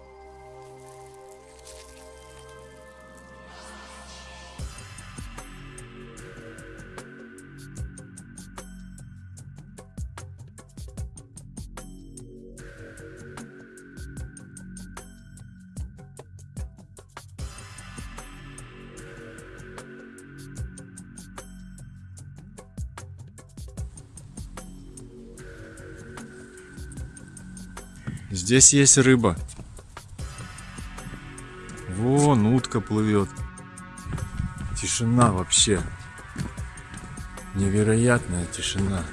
Здесь есть рыба. Вон утка плывет. Тишина вообще. Невероятная тишина.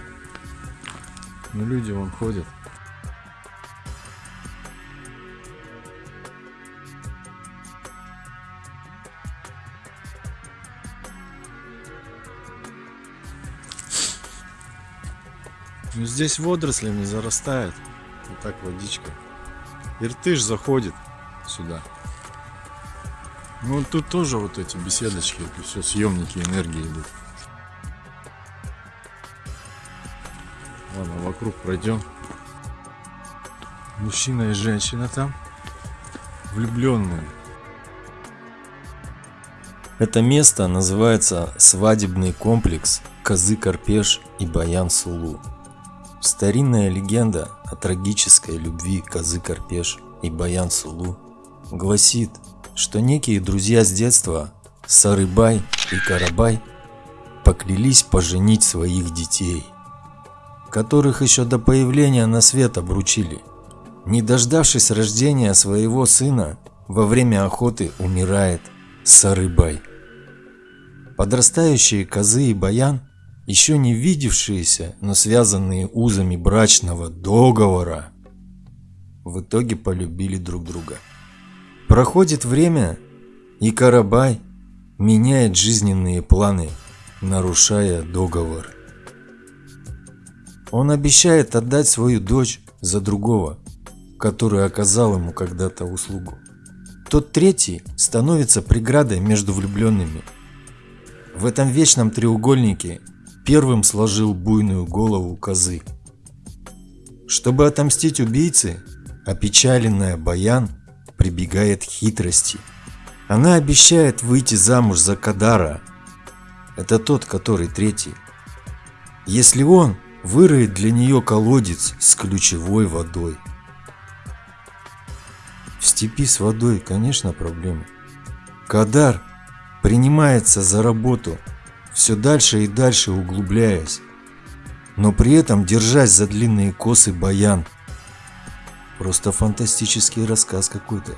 Но люди вон ходят. Ну здесь водорослями зарастает. Вот так водичка. Иртыш заходит сюда. Ну тут тоже вот эти беседочки, это все съемники энергии идут. Ладно, вокруг пройдем. Мужчина и женщина там. Влюбленные. Это место называется свадебный комплекс Козы-Карпеш и Баян-Сулу. Старинная легенда о трагической любви Козы Карпеш и Баян Сулу гласит, что некие друзья с детства Сарыбай и Карабай поклялись поженить своих детей, которых еще до появления на свет обручили. Не дождавшись рождения своего сына, во время охоты умирает Сарыбай. Подрастающие Козы и Баян – еще не видевшиеся, но связанные узами брачного договора, в итоге полюбили друг друга. Проходит время, и Карабай меняет жизненные планы, нарушая договор. Он обещает отдать свою дочь за другого, который оказал ему когда-то услугу. Тот третий становится преградой между влюбленными. В этом вечном треугольнике первым сложил буйную голову козы. Чтобы отомстить убийце, Опечаленная Баян прибегает к хитрости. Она обещает выйти замуж за Кадара. Это тот, который третий. Если он выроет для нее колодец с ключевой водой. В степи с водой, конечно, проблема. Кадар принимается за работу, все дальше и дальше углубляясь, но при этом держась за длинные косы баян. Просто фантастический рассказ какой-то.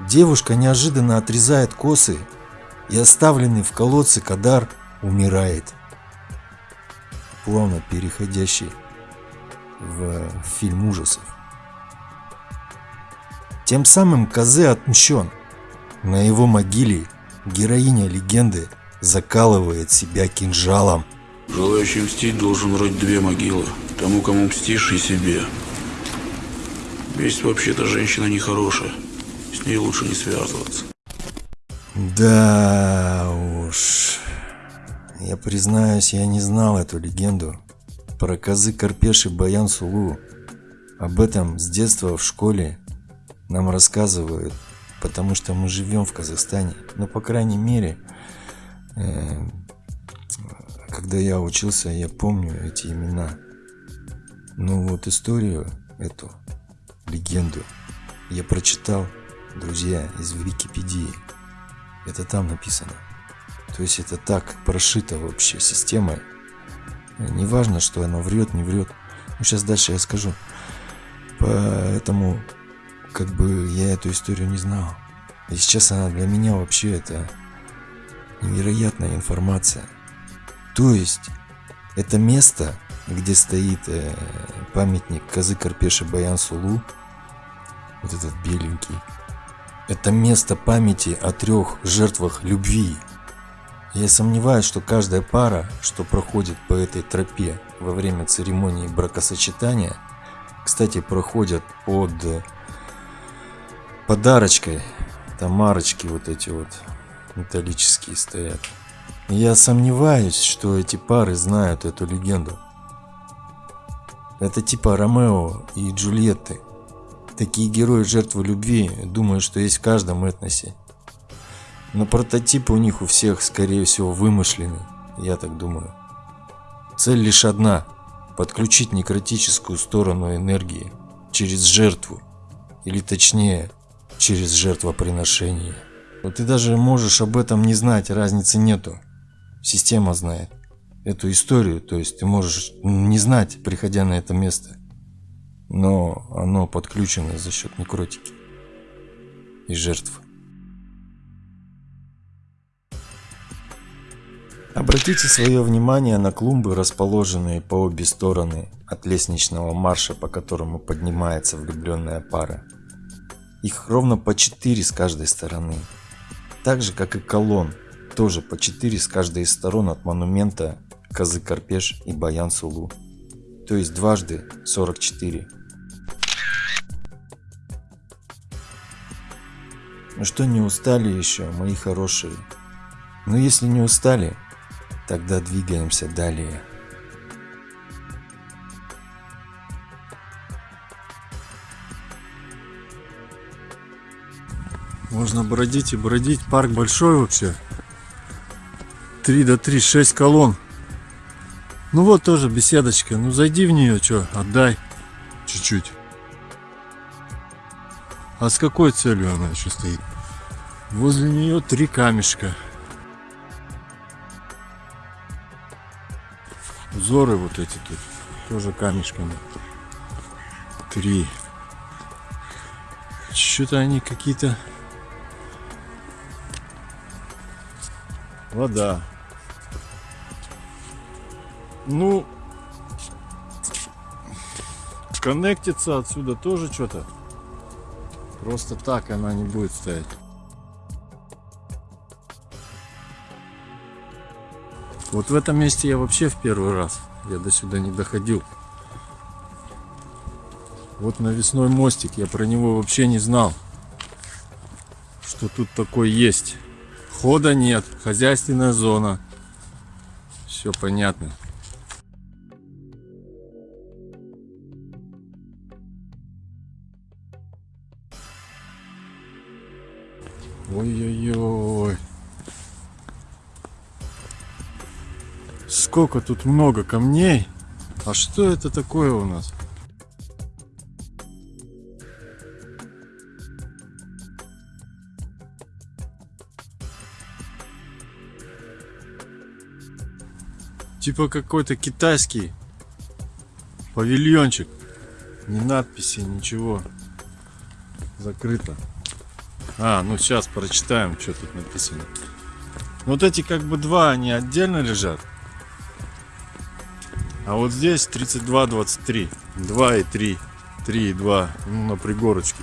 Девушка неожиданно отрезает косы, и оставленный в колодце Кадар умирает. Плавно переходящий в фильм ужасов. Тем самым Казе отмщен. На его могиле героиня легенды закалывает себя кинжалом. Желающий мстить должен рыть две могилы. Тому, кому мстишь, и себе. Месть вообще-то женщина нехорошая. С ней лучше не связываться. Да уж. Я признаюсь, я не знал эту легенду. Про козы Карпеш и Баян Сулу. Об этом с детства в школе нам рассказывают, потому что мы живем в Казахстане. Ну, по крайней мере, э, когда я учился, я помню эти имена. Ну вот историю эту, легенду, я прочитал, друзья, из Википедии. Это там написано. То есть это так прошито вообще системой. Неважно, что она врет, не врет. Ну, сейчас дальше я скажу. Поэтому, как бы, я эту историю не знал. И сейчас она для меня вообще это невероятная информация. То есть, это место, где стоит э, памятник Казы Карпеша Баян Сулу, вот этот беленький, это место памяти о трех жертвах любви. Я сомневаюсь, что каждая пара, что проходит по этой тропе во время церемонии бракосочетания, кстати, проходят под подарочкой, там марочки вот эти вот металлические стоят. Я сомневаюсь, что эти пары знают эту легенду. Это типа Ромео и Джульетты. Такие герои жертвы любви, думаю, что есть в каждом этносе. Но прототипы у них у всех, скорее всего, вымышлены, я так думаю. Цель лишь одна – подключить некротическую сторону энергии через жертву, или точнее, через жертвоприношение. Но ты даже можешь об этом не знать, разницы нету. Система знает эту историю, то есть ты можешь не знать, приходя на это место, но оно подключено за счет некротики и жертв. Обратите свое внимание на клумбы, расположенные по обе стороны от лестничного марша, по которому поднимается влюбленная пара. Их ровно по 4 с каждой стороны. Так же, как и колонн, тоже по 4 с каждой из сторон от монумента Казы Карпеш и Баян Сулу. То есть дважды 44. Ну что, не устали еще, мои хорошие? Ну если не устали, тогда двигаемся далее. Можно бродить и бродить. Парк большой вообще. 3 до 3, 6 колонн. Ну вот тоже беседочка. Ну зайди в нее, что, отдай чуть-чуть. А с какой целью она еще стоит? Возле нее три камешка. Узоры вот эти тут тоже камешками. Три. Что-то они какие-то... Вода. Ну, коннектиться отсюда тоже что-то. Просто так она не будет стоять. Вот в этом месте я вообще в первый раз. Я до сюда не доходил. Вот навесной мостик. Я про него вообще не знал. Что тут такое есть. Входа нет, хозяйственная зона. Все понятно. Ой-ой-ой. Сколько тут много камней. А что это такое у нас? Типа какой-то китайский павильончик. Ни надписи, ничего. Закрыто. А, ну сейчас прочитаем, что тут написано. Вот эти как бы два, они отдельно лежат. А вот здесь 32, 23. 2 и 3. 3 и 2. Ну, на пригорочке.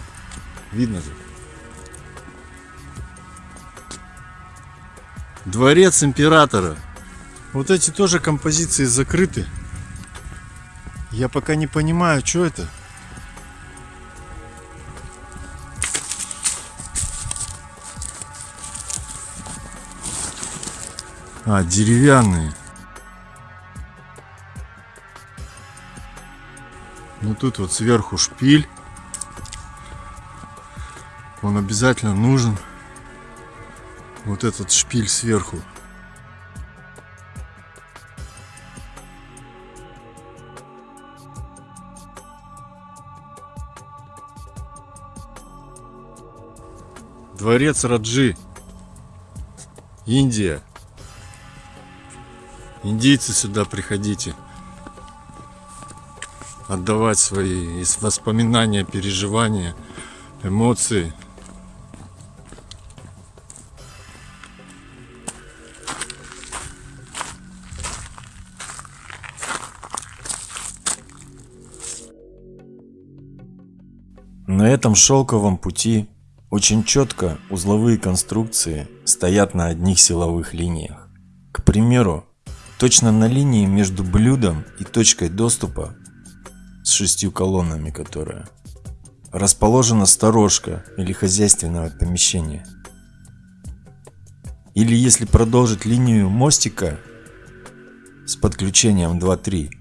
Видно же. Дворец императора. Вот эти тоже композиции закрыты. Я пока не понимаю, что это. А, деревянные. Ну тут вот сверху шпиль. Он обязательно нужен. Вот этот шпиль сверху. Дворец Раджи. Индия. Индийцы сюда приходите. Отдавать свои воспоминания, переживания, эмоции. На этом шелковом пути очень четко узловые конструкции стоят на одних силовых линиях. К примеру, точно на линии между блюдом и точкой доступа с шестью колоннами, которая расположена сторожка или хозяйственное помещение. Или если продолжить линию мостика с подключением 2-3,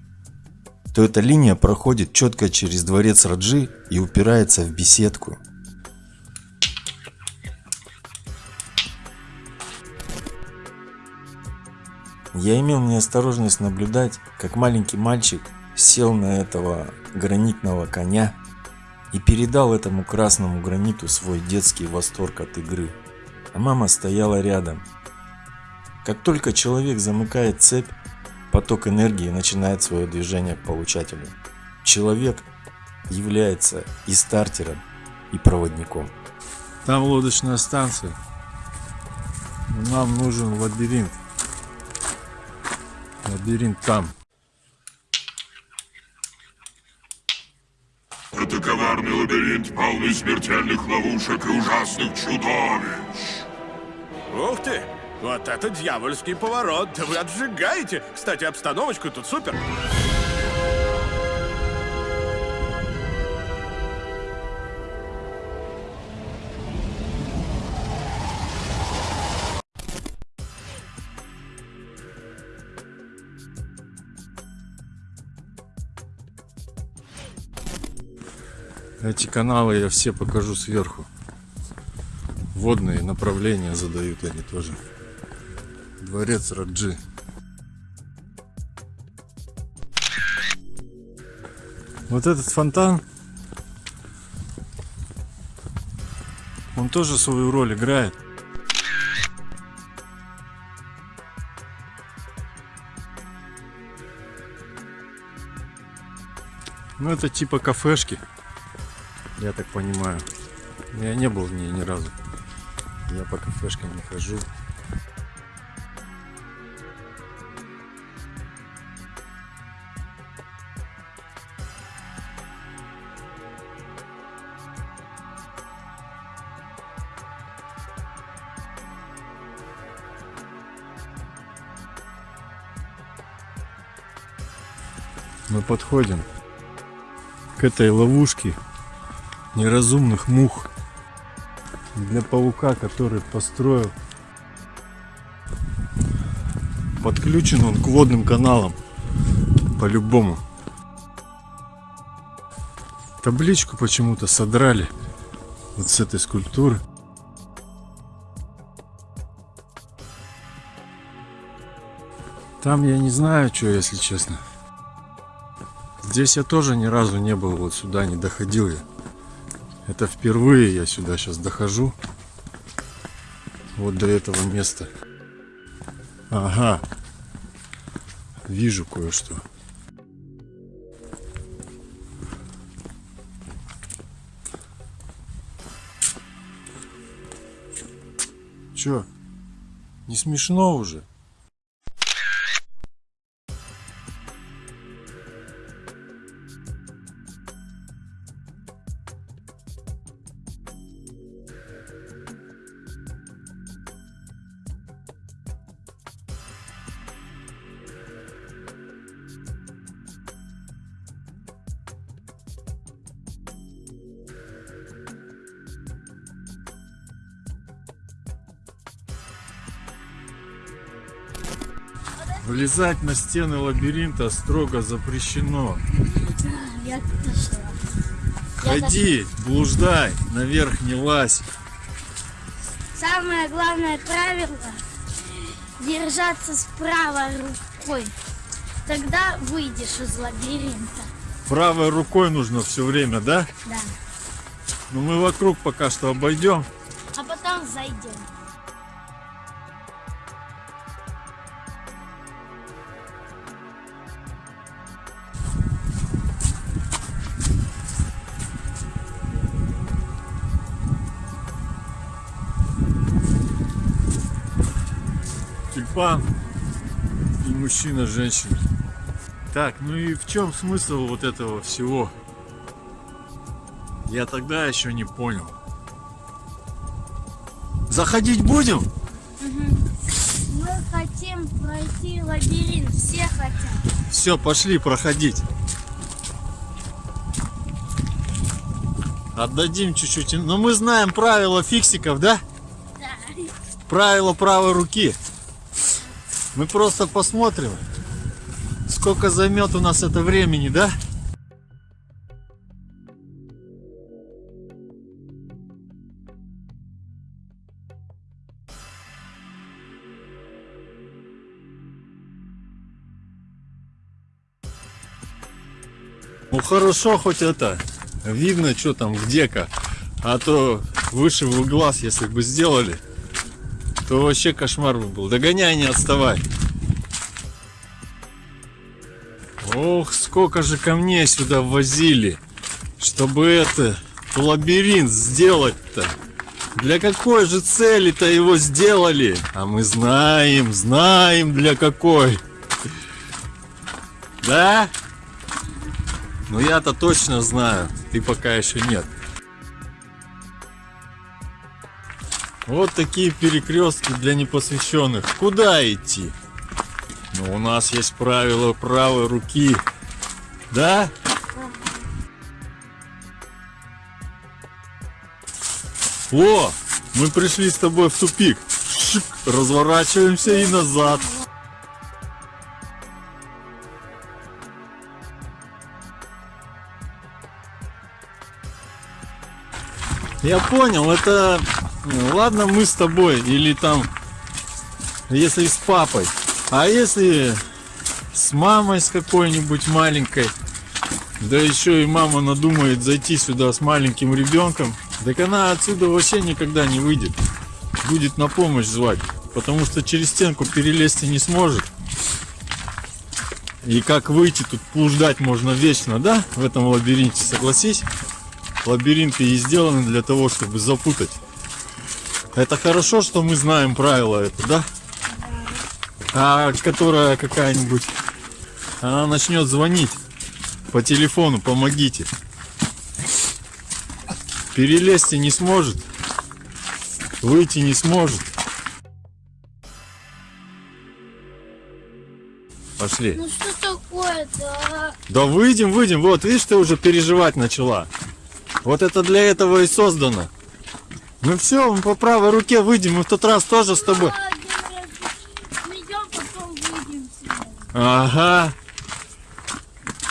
то эта линия проходит четко через дворец Раджи и упирается в беседку. Я имел неосторожность наблюдать, как маленький мальчик сел на этого гранитного коня и передал этому красному граниту свой детский восторг от игры. А мама стояла рядом. Как только человек замыкает цепь, поток энергии начинает свое движение к получателю. Человек является и стартером, и проводником. Там лодочная станция. Нам нужен лабиринт. Лабиринт там. Это коварный лабиринт, полный смертельных ловушек и ужасных чудовищ. Ух ты! Вот это дьявольский поворот! Да вы отжигаете! Кстати, обстановочка тут супер! Эти каналы я все покажу сверху. Водные направления задают они тоже. Дворец Раджи. Вот этот фонтан, он тоже свою роль играет. Ну это типа кафешки, я так понимаю. Я не был в ней ни разу. Я по кафешкам не хожу. Мы подходим к этой ловушке неразумных мух. Для паука, который построил. Подключен он к водным каналам. По-любому. Табличку почему-то содрали. Вот с этой скульптуры. Там я не знаю, что, если честно. Здесь я тоже ни разу не был, вот сюда не доходил я. Это впервые я сюда сейчас дохожу. Вот до этого места. Ага. Вижу кое-что. Чё? Не смешно уже? Влезать на стены лабиринта строго запрещено. Ходи, блуждай, наверх не лазь. Самое главное правило держаться с правой рукой. Тогда выйдешь из лабиринта. Правой рукой нужно все время, да? Да. Ну мы вокруг пока что обойдем. А потом зайдем. Тюльпан и мужчина, женщина. Так, ну и в чем смысл вот этого всего? Я тогда еще не понял. Заходить будем? Мы хотим пройти лабиринт. Все хотят. Все, пошли проходить. Отдадим чуть-чуть. Но мы знаем правила фиксиков, да? Да. Правила правой руки. Мы просто посмотрим, сколько займет у нас это времени, да? Ну хорошо, хоть это, видно, что там, где-ка. А то выше в глаз, если бы сделали, то вообще кошмар бы был. Догоняй, не отставай. Ох, сколько же камней сюда возили, чтобы это, лабиринт сделать-то. Для какой же цели-то его сделали? А мы знаем, знаем для какой. Да? Ну я-то точно знаю, ты пока еще нет. Вот такие перекрестки для непосвященных. Куда идти? Ну, у нас есть правило правой руки. Да? О, мы пришли с тобой в тупик. Шик, разворачиваемся и назад. Я понял, это... Ладно, мы с тобой, или там, если с папой. А если с мамой с какой-нибудь маленькой, да еще и мама надумает зайти сюда с маленьким ребенком, так она отсюда вообще никогда не выйдет. Будет на помощь звать, потому что через стенку перелезть не сможет. И как выйти, тут блуждать можно вечно, да, в этом лабиринте, согласись? Лабиринты и сделаны для того, чтобы запутать. Это хорошо, что мы знаем правила это, да? А которая какая-нибудь, она начнет звонить по телефону, помогите. Перелезть не сможет, выйти не сможет. Пошли. Ну что такое-то? Да выйдем, выйдем. Вот, видишь, ты уже переживать начала. Вот это для этого и создано. Ну все, мы по правой руке выйдем. Мы в тот раз тоже с тобой. Ага.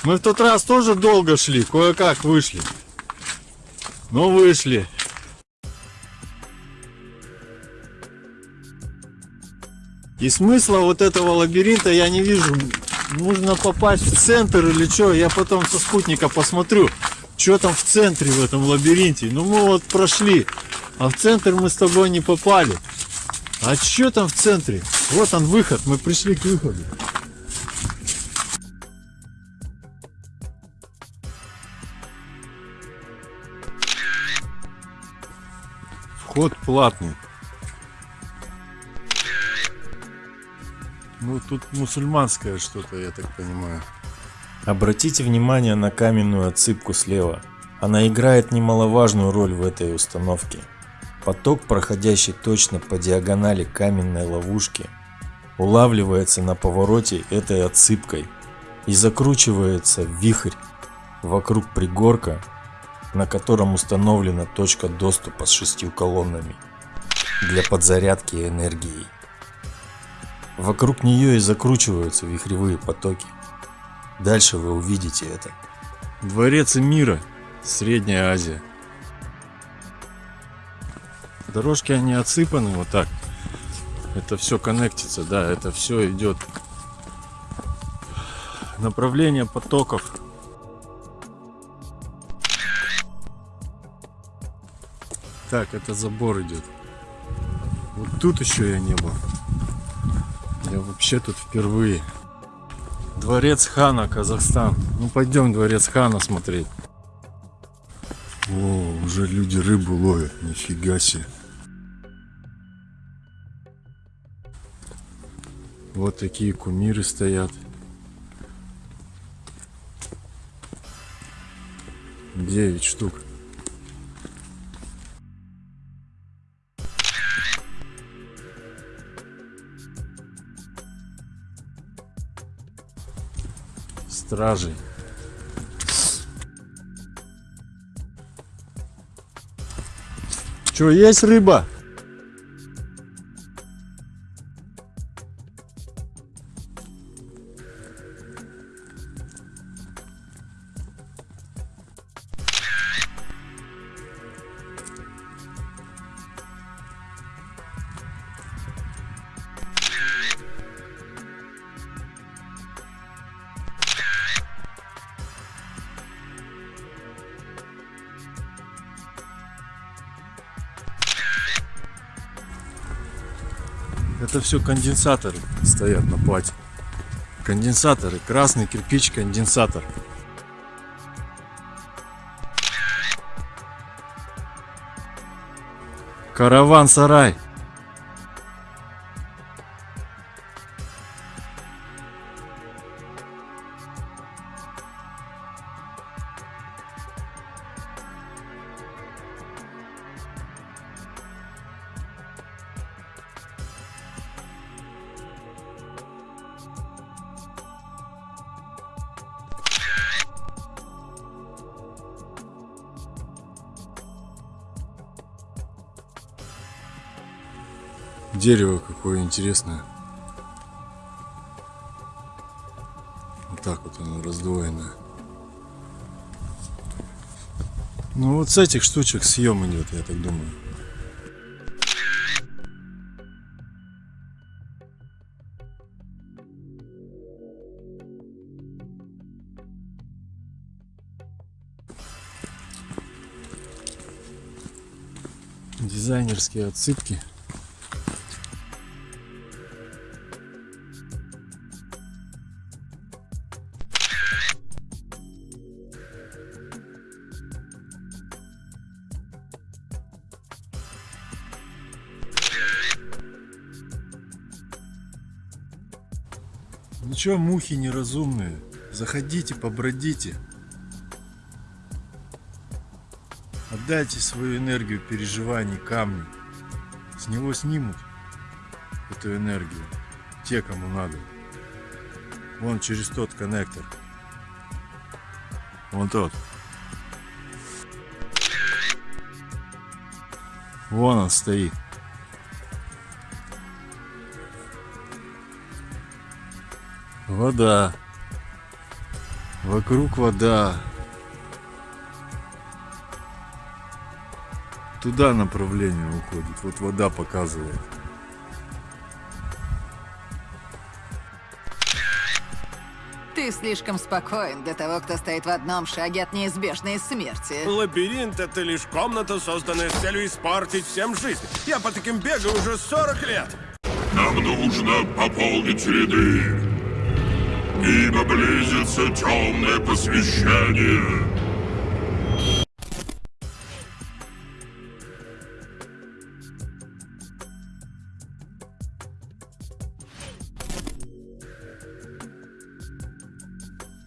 Мы в тот раз тоже долго шли, кое-как вышли. Ну вышли. И смысла вот этого лабиринта я не вижу. Нужно попасть в центр или что. Я потом со спутника посмотрю, что там в центре в этом лабиринте. Ну мы вот прошли, а в центр мы с тобой не попали. А что там в центре? Вот он выход, мы пришли к выходу. Вход платный. Ну тут мусульманское что-то, я так понимаю. Обратите внимание на каменную отсыпку слева. Она играет немаловажную роль в этой установке. Поток, проходящий точно по диагонали каменной ловушки, улавливается на повороте этой отсыпкой и закручивается в вихрь вокруг пригорка, на котором установлена точка доступа с шестью колоннами для подзарядки энергии. Вокруг нее и закручиваются вихревые потоки. Дальше вы увидите это. Дворец мира, Средняя Азия. Дорожки они отсыпаны вот так. Это все коннектится, да, это все идет. Направление потоков. Так, это забор идет. Вот тут еще я не был. Я вообще тут впервые. Дворец хана, Казахстан. Ну пойдем дворец хана смотреть. О, уже люди рыбу ловят, нифига себе. Вот такие кумиры стоят. Девять штук. Стражей. Что, есть рыба? Все конденсаторы стоят на плате. Конденсаторы, красный кирпич, конденсатор. Караван-сарай. Дерево какое интересное. Вот так вот оно раздвоено. Ну вот с этих штучек съем идет, я так думаю. Дизайнерские отсыпки. Чё, мухи неразумные? Заходите, побродите. Отдайте свою энергию переживаний камню. С него снимут эту энергию. Те, кому надо. Вон через тот коннектор. Вон тот. Вон он стоит. вода. Вокруг вода. Туда направление уходит. Вот вода показывает. Ты слишком спокоен для того, кто стоит в одном шаге от неизбежной смерти. Лабиринт — это лишь комната, созданная с целью испортить всем жизнь. Я по таким бегаю уже 40 лет. Нам нужно пополнить ряды ибо близится темное посвящение.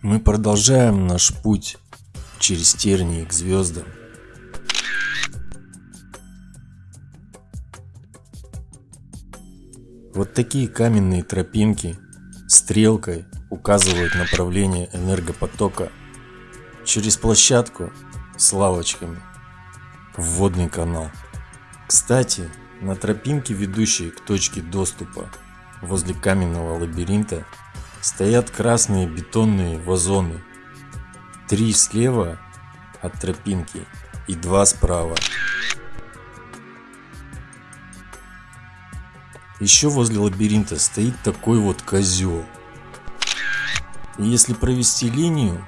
Мы продолжаем наш путь через тернии к звездам. Вот такие каменные тропинки стрелкой указывают направление энергопотока через площадку с лавочками в водный канал. Кстати, на тропинке, ведущей к точке доступа возле каменного лабиринта, стоят красные бетонные вазоны. Три слева от тропинки и два справа. Еще возле лабиринта стоит такой вот козел. Если провести линию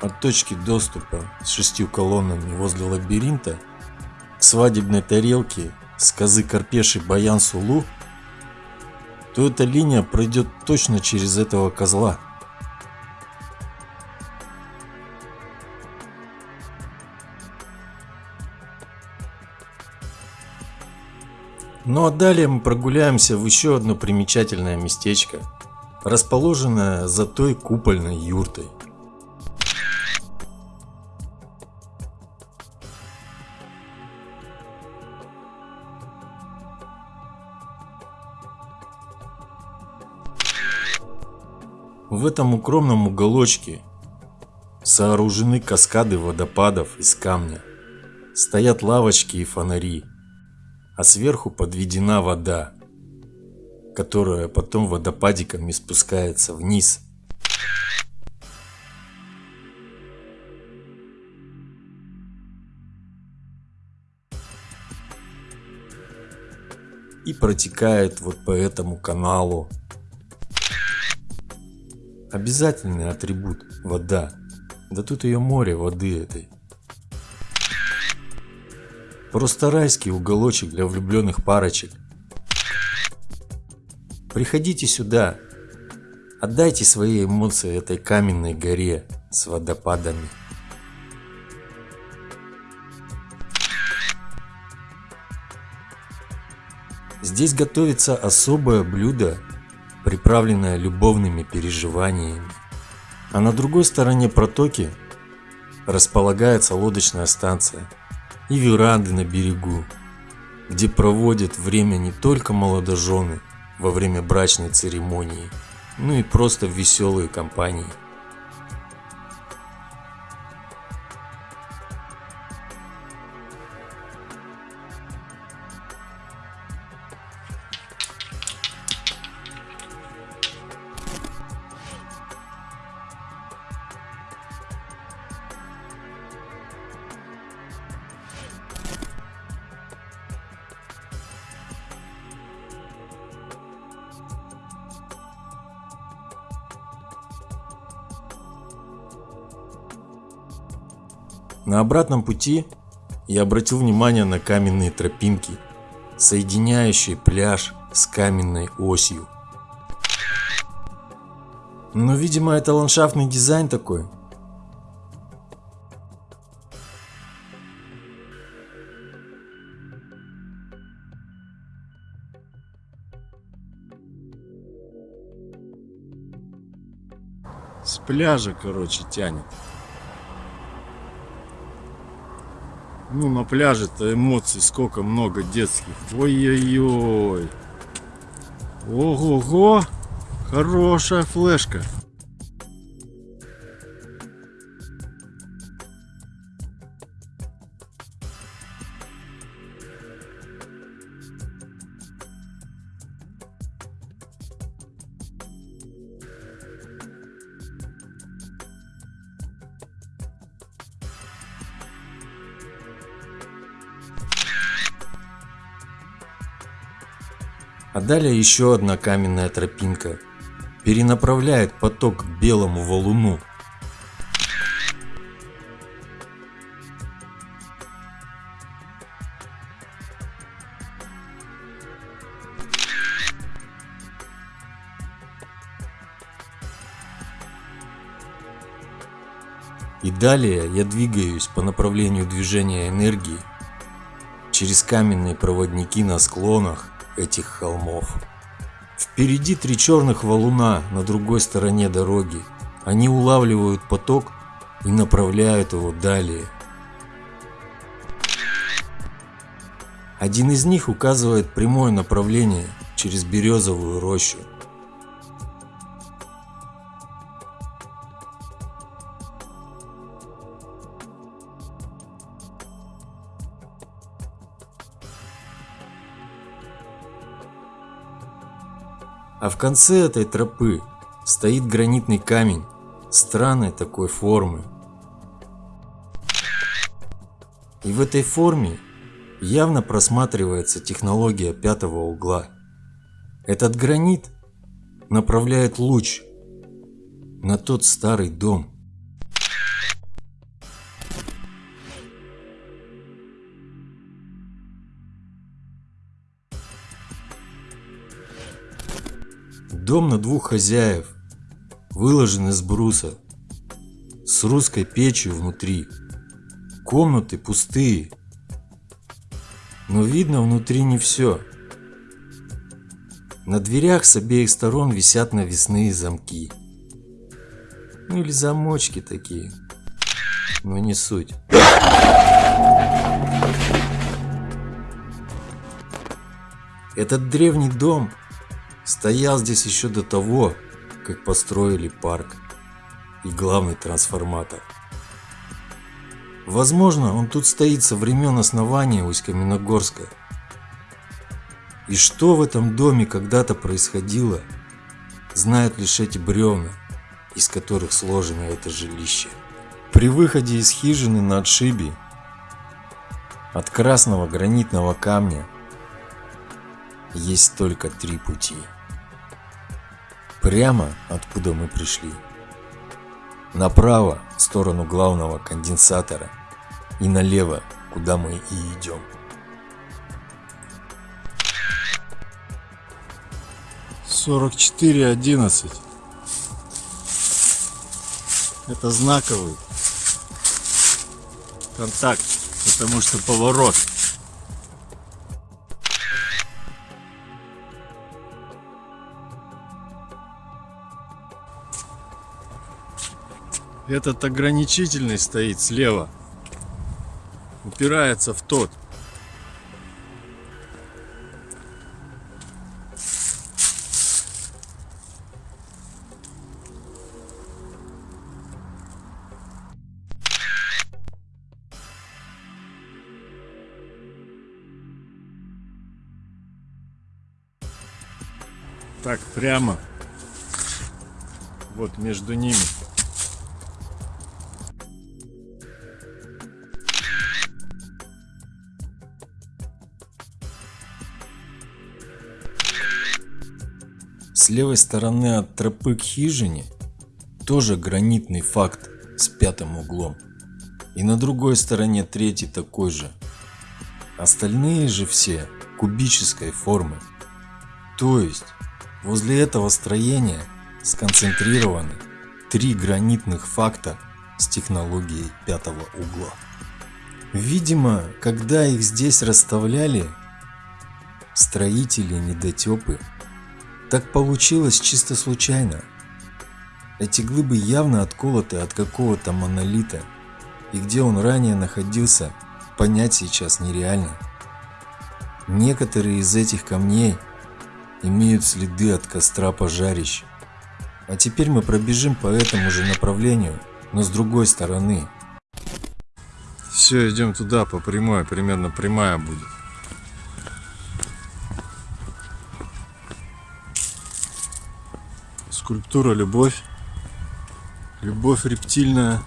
от точки доступа с шестью колоннами возле лабиринта к свадебной тарелке с козы Карпеши Баян Сулу, то эта линия пройдет точно через этого козла. Ну а далее мы прогуляемся в еще одно примечательное местечко, расположенное за той купольной юртой. В этом укромном уголочке сооружены каскады водопадов из камня. Стоят лавочки и фонари, а сверху подведена вода, которая потом водопадиками спускается вниз. И протекает вот по этому каналу. Обязательный атрибут – вода. Да тут ее море воды этой. Просто райский уголочек для влюбленных парочек. Приходите сюда. Отдайте свои эмоции этой каменной горе с водопадами. Здесь готовится особое блюдо, приправленное любовными переживаниями. А на другой стороне протоки располагается лодочная станция и веранды на берегу, где проводят время не только молодожены во время брачной церемонии, но и просто в веселые компании. На обратном пути я обратил внимание на каменные тропинки, соединяющие пляж с каменной осью. Но, видимо, это ландшафтный дизайн такой. С пляжа, короче, тянет. Ну, на пляже-то эмоций сколько много детских. Ой-ой-ой. Ого-го. Хорошая флешка. А далее еще одна каменная тропинка, перенаправляет поток к белому валуну. И далее я двигаюсь по направлению движения энергии через каменные проводники на склонах этих холмов. Впереди три черных валуна на другой стороне дороги. Они улавливают поток и направляют его далее. Один из них указывает прямое направление через березовую рощу. Конце этой тропы стоит гранитный камень странной такой формы. И в этой форме явно просматривается технология пятого угла. Этот гранит направляет луч на тот старый дом. Дом на двух хозяев, выложен из бруса, с русской печью внутри. Комнаты пустые, но видно внутри не все. На дверях с обеих сторон висят навесные замки. Ну или замочки такие, но не суть. Этот древний дом стоял здесь еще до того, как построили парк и главный трансформатор. Возможно, он тут стоит со времен основания Усть-Каменогорска. И что в этом доме когда-то происходило, знают лишь эти бревна, из которых сложено это жилище. При выходе из хижины на отшибе от красного гранитного камня есть только три пути. Прямо, откуда мы пришли. Направо, в сторону главного конденсатора. И налево, куда мы и идем. Сорок четыре одиннадцать. Это знаковый контакт, потому что поворот. Этот ограничительный стоит слева. Упирается в тот. Так, прямо. Вот между ними. Левой стороны от тропы к хижине тоже гранитный факт с пятым углом. И на другой стороне третий такой же. Остальные же все кубической формы. То есть возле этого строения сконцентрированы три гранитных факта с технологией пятого угла. Видимо, когда их здесь расставляли, строители недотепы так получилось чисто случайно. Эти глыбы явно отколоты от какого-то монолита, и где он ранее находился, понять сейчас нереально. Некоторые из этих камней имеют следы от костра пожарищ. А теперь мы пробежим по этому же направлению, но с другой стороны. Все, идем туда по прямой, примерно прямая будет. скульптура «Любовь». Любовь рептильная.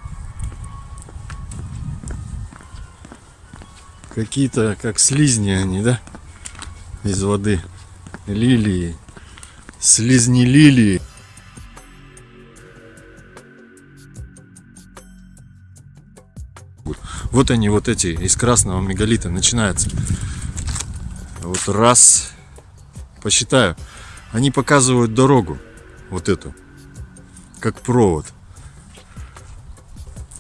Какие-то, как слизни они, да? Из воды. Лилии. Слизни лилии. Вот они, вот эти, из красного мегалита начинается. Вот раз, посчитаю, они показывают дорогу вот эту, как провод.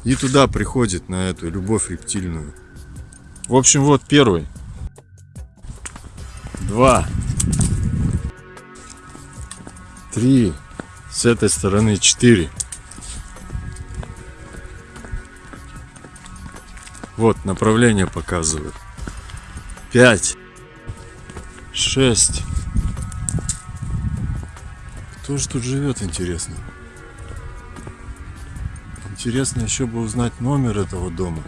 И туда приходит на эту любовь рептильную. В общем, вот первый. Два. Три. С этой стороны четыре. Вот, направление показывает. Пять. Шесть. Кто же тут живет, интересно? Интересно еще бы узнать номер этого дома.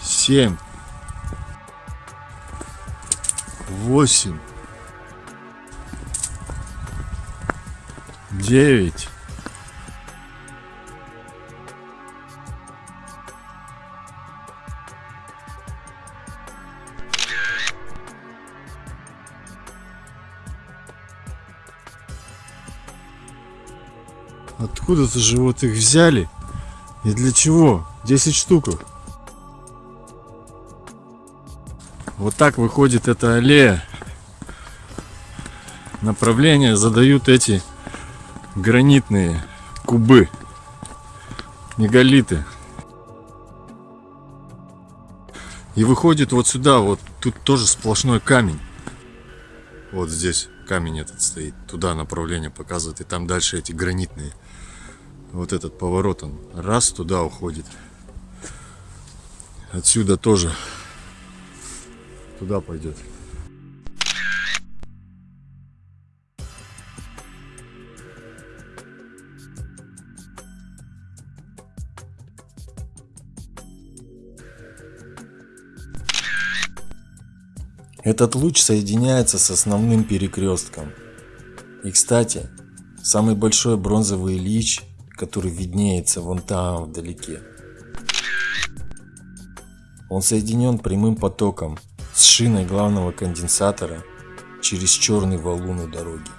Семь. Восемь. Девять. Откуда-то же вот их взяли. И для чего? 10 штук. Вот так выходит эта аллея. Направление задают эти гранитные кубы. Мегалиты. И выходит вот сюда, вот тут тоже сплошной камень. Вот здесь камень этот стоит. Туда направление показывает. И там дальше эти гранитные. Вот этот поворот он раз туда уходит. Отсюда тоже туда пойдет. Этот луч соединяется с основным перекрестком. И кстати, самый большой бронзовый лич, который виднеется вон там вдалеке. Он соединен прямым потоком с шиной главного конденсатора через черный валун у дороги.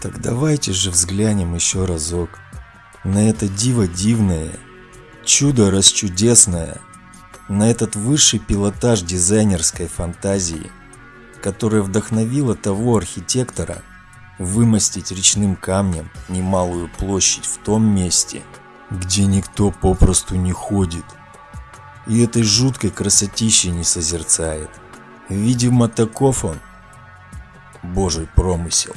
Так давайте же взглянем еще разок на это диво дивное, чудо расчудесное, на этот высший пилотаж дизайнерской фантазии, которая вдохновила того архитектора вымостить речным камнем немалую площадь в том месте, где никто попросту не ходит и этой жуткой красотищей не созерцает. Видимо, таков он, божий промысел.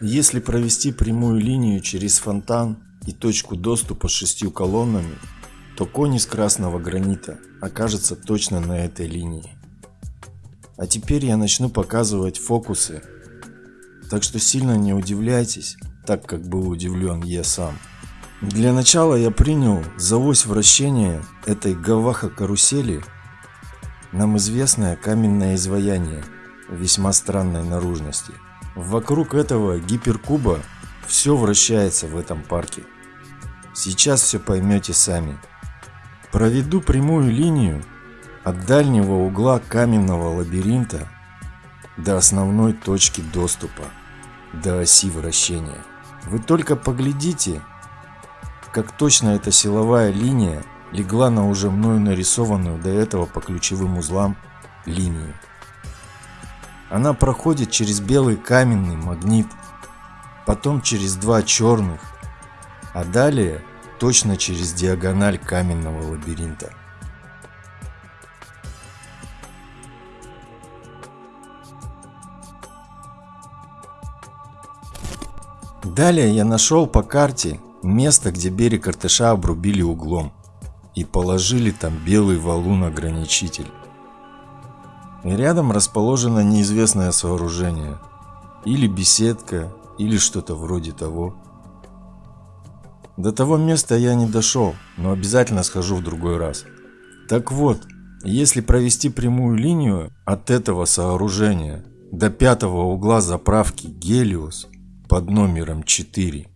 Если провести прямую линию через фонтан и точку доступа с шестью колоннами, то конь из красного гранита окажется точно на этой линии. А теперь я начну показывать фокусы, так что сильно не удивляйтесь, так как был удивлен я сам. Для начала я принял за ось вращения этой гаваха-карусели нам известное каменное изваяние весьма странной наружности. Вокруг этого гиперкуба все вращается в этом парке. Сейчас все поймете сами. Проведу прямую линию от дальнего угла каменного лабиринта до основной точки доступа, до оси вращения. Вы только поглядите, как точно эта силовая линия легла на уже мною нарисованную до этого по ключевым узлам линию. Она проходит через белый каменный магнит, потом через два черных, а далее точно через диагональ каменного лабиринта. Далее я нашел по карте место, где берег Артыша обрубили углом и положили там белый валун-ограничитель. Рядом расположено неизвестное сооружение, или беседка, или что-то вроде того. До того места я не дошел, но обязательно схожу в другой раз. Так вот, если провести прямую линию от этого сооружения до пятого угла заправки Гелиос под номером 4,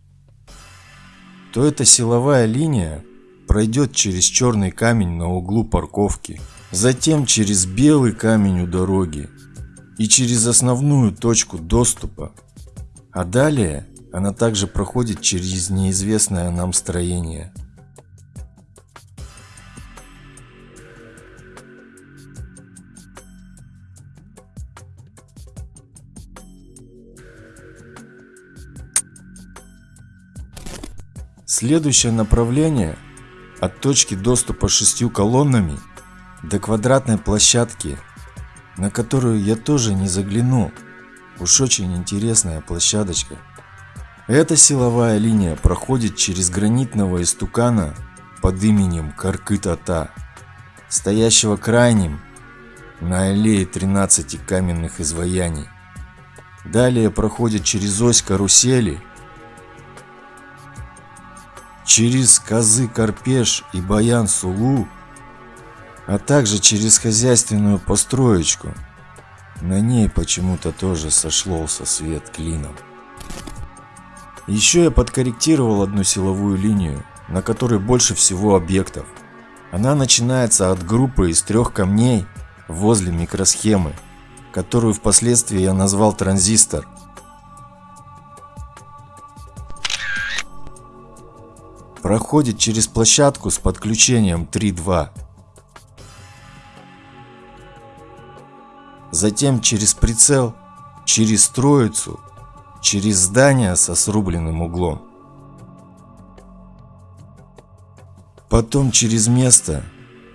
то эта силовая линия пройдет через черный камень на углу парковки, затем через белый камень у дороги и через основную точку доступа. А далее она также проходит через неизвестное нам строение. Следующее направление от точки доступа шестью колоннами до квадратной площадки, на которую я тоже не заглянул. Уж очень интересная площадочка. Эта силовая линия проходит через гранитного истукана под именем Каркытата, стоящего крайним на аллее 13 каменных изваяний. Далее проходит через ось карусели, через козы Карпеш и Баян Сулу, а также через хозяйственную построечку. На ней почему-то тоже сошлся свет клином. Еще я подкорректировал одну силовую линию, на которой больше всего объектов. Она начинается от группы из трех камней возле микросхемы, которую впоследствии я назвал транзистор. Проходит через площадку с подключением 3.2. Затем через прицел, через троицу через здание со срубленным углом. Потом через место,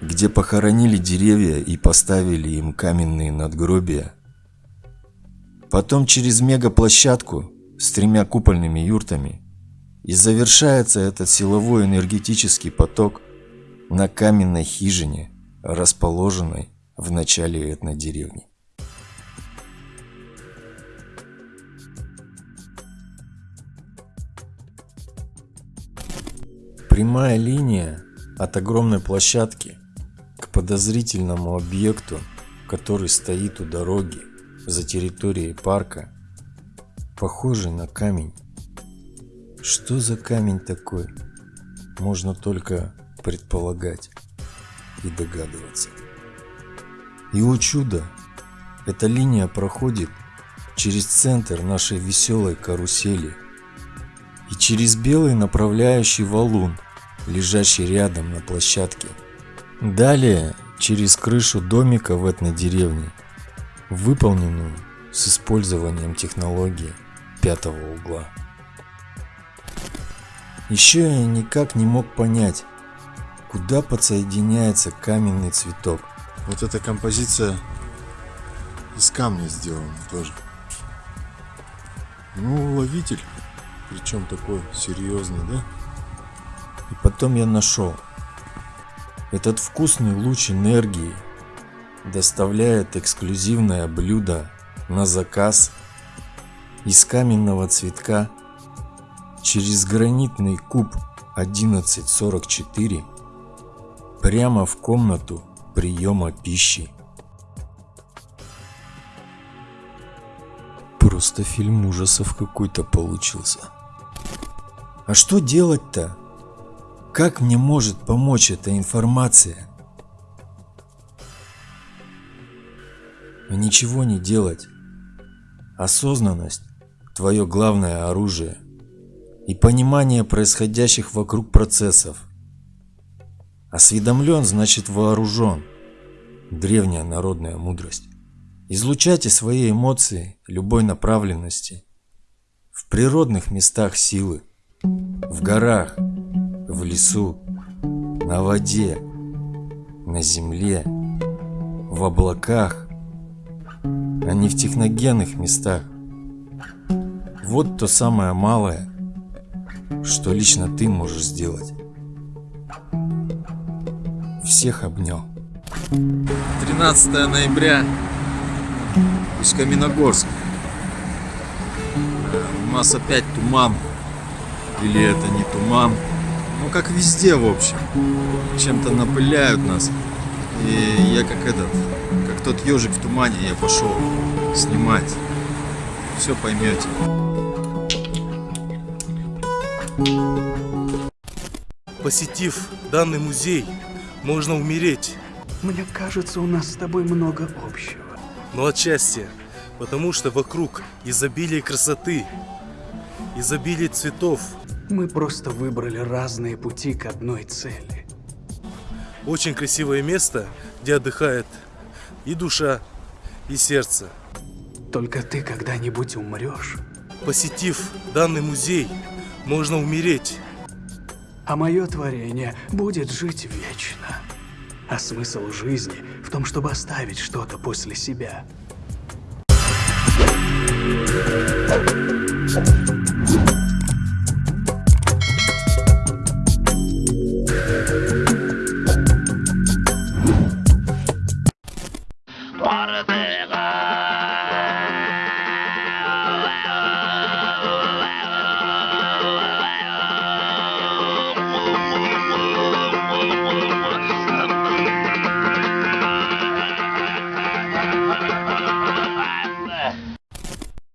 где похоронили деревья и поставили им каменные надгробия. Потом через мегаплощадку с тремя купольными юртами. И завершается этот силовой энергетический поток на каменной хижине, расположенной в начале этнодеревни. Прямая линия от огромной площадки к подозрительному объекту, который стоит у дороги за территорией парка, похожий на камень. Что за камень такой? Можно только предполагать и догадываться. И о чудо, эта линия проходит через центр нашей веселой карусели и через белый направляющий валун – лежащий рядом на площадке. Далее через крышу домика в этой деревне, выполненную с использованием технологии пятого угла. Еще я никак не мог понять, куда подсоединяется каменный цветок. Вот эта композиция из камня сделана тоже. Ну, ловитель, причем такой серьезный, да? И потом я нашел. Этот вкусный луч энергии доставляет эксклюзивное блюдо на заказ из каменного цветка через гранитный куб 1144 прямо в комнату приема пищи. Просто фильм ужасов какой-то получился. А что делать-то? Как мне может помочь эта информация? Ничего не делать. Осознанность – твое главное оружие. И понимание происходящих вокруг процессов. Осведомлен значит вооружен. Древняя народная мудрость. Излучайте свои эмоции любой направленности. В природных местах силы. В горах – в лесу, на воде, на земле, в облаках, а не в техногенных местах. Вот то самое малое, что лично ты можешь сделать. Всех обнял. 13 ноября. Усть-Каменогорск. У нас опять туман. Или это не туман? Ну, как везде, в общем. Чем-то напыляют нас. И я как этот, как тот ежик в тумане, я пошел снимать. Все поймете. Посетив данный музей, можно умереть. Мне кажется, у нас с тобой много общего. Но отчасти, потому что вокруг изобилие красоты, изобилие цветов. Мы просто выбрали разные пути к одной цели. Очень красивое место, где отдыхает и душа, и сердце. Только ты когда-нибудь умрешь. Посетив данный музей, можно умереть. А мое творение будет жить вечно. А смысл жизни в том, чтобы оставить что-то после себя. Thank you.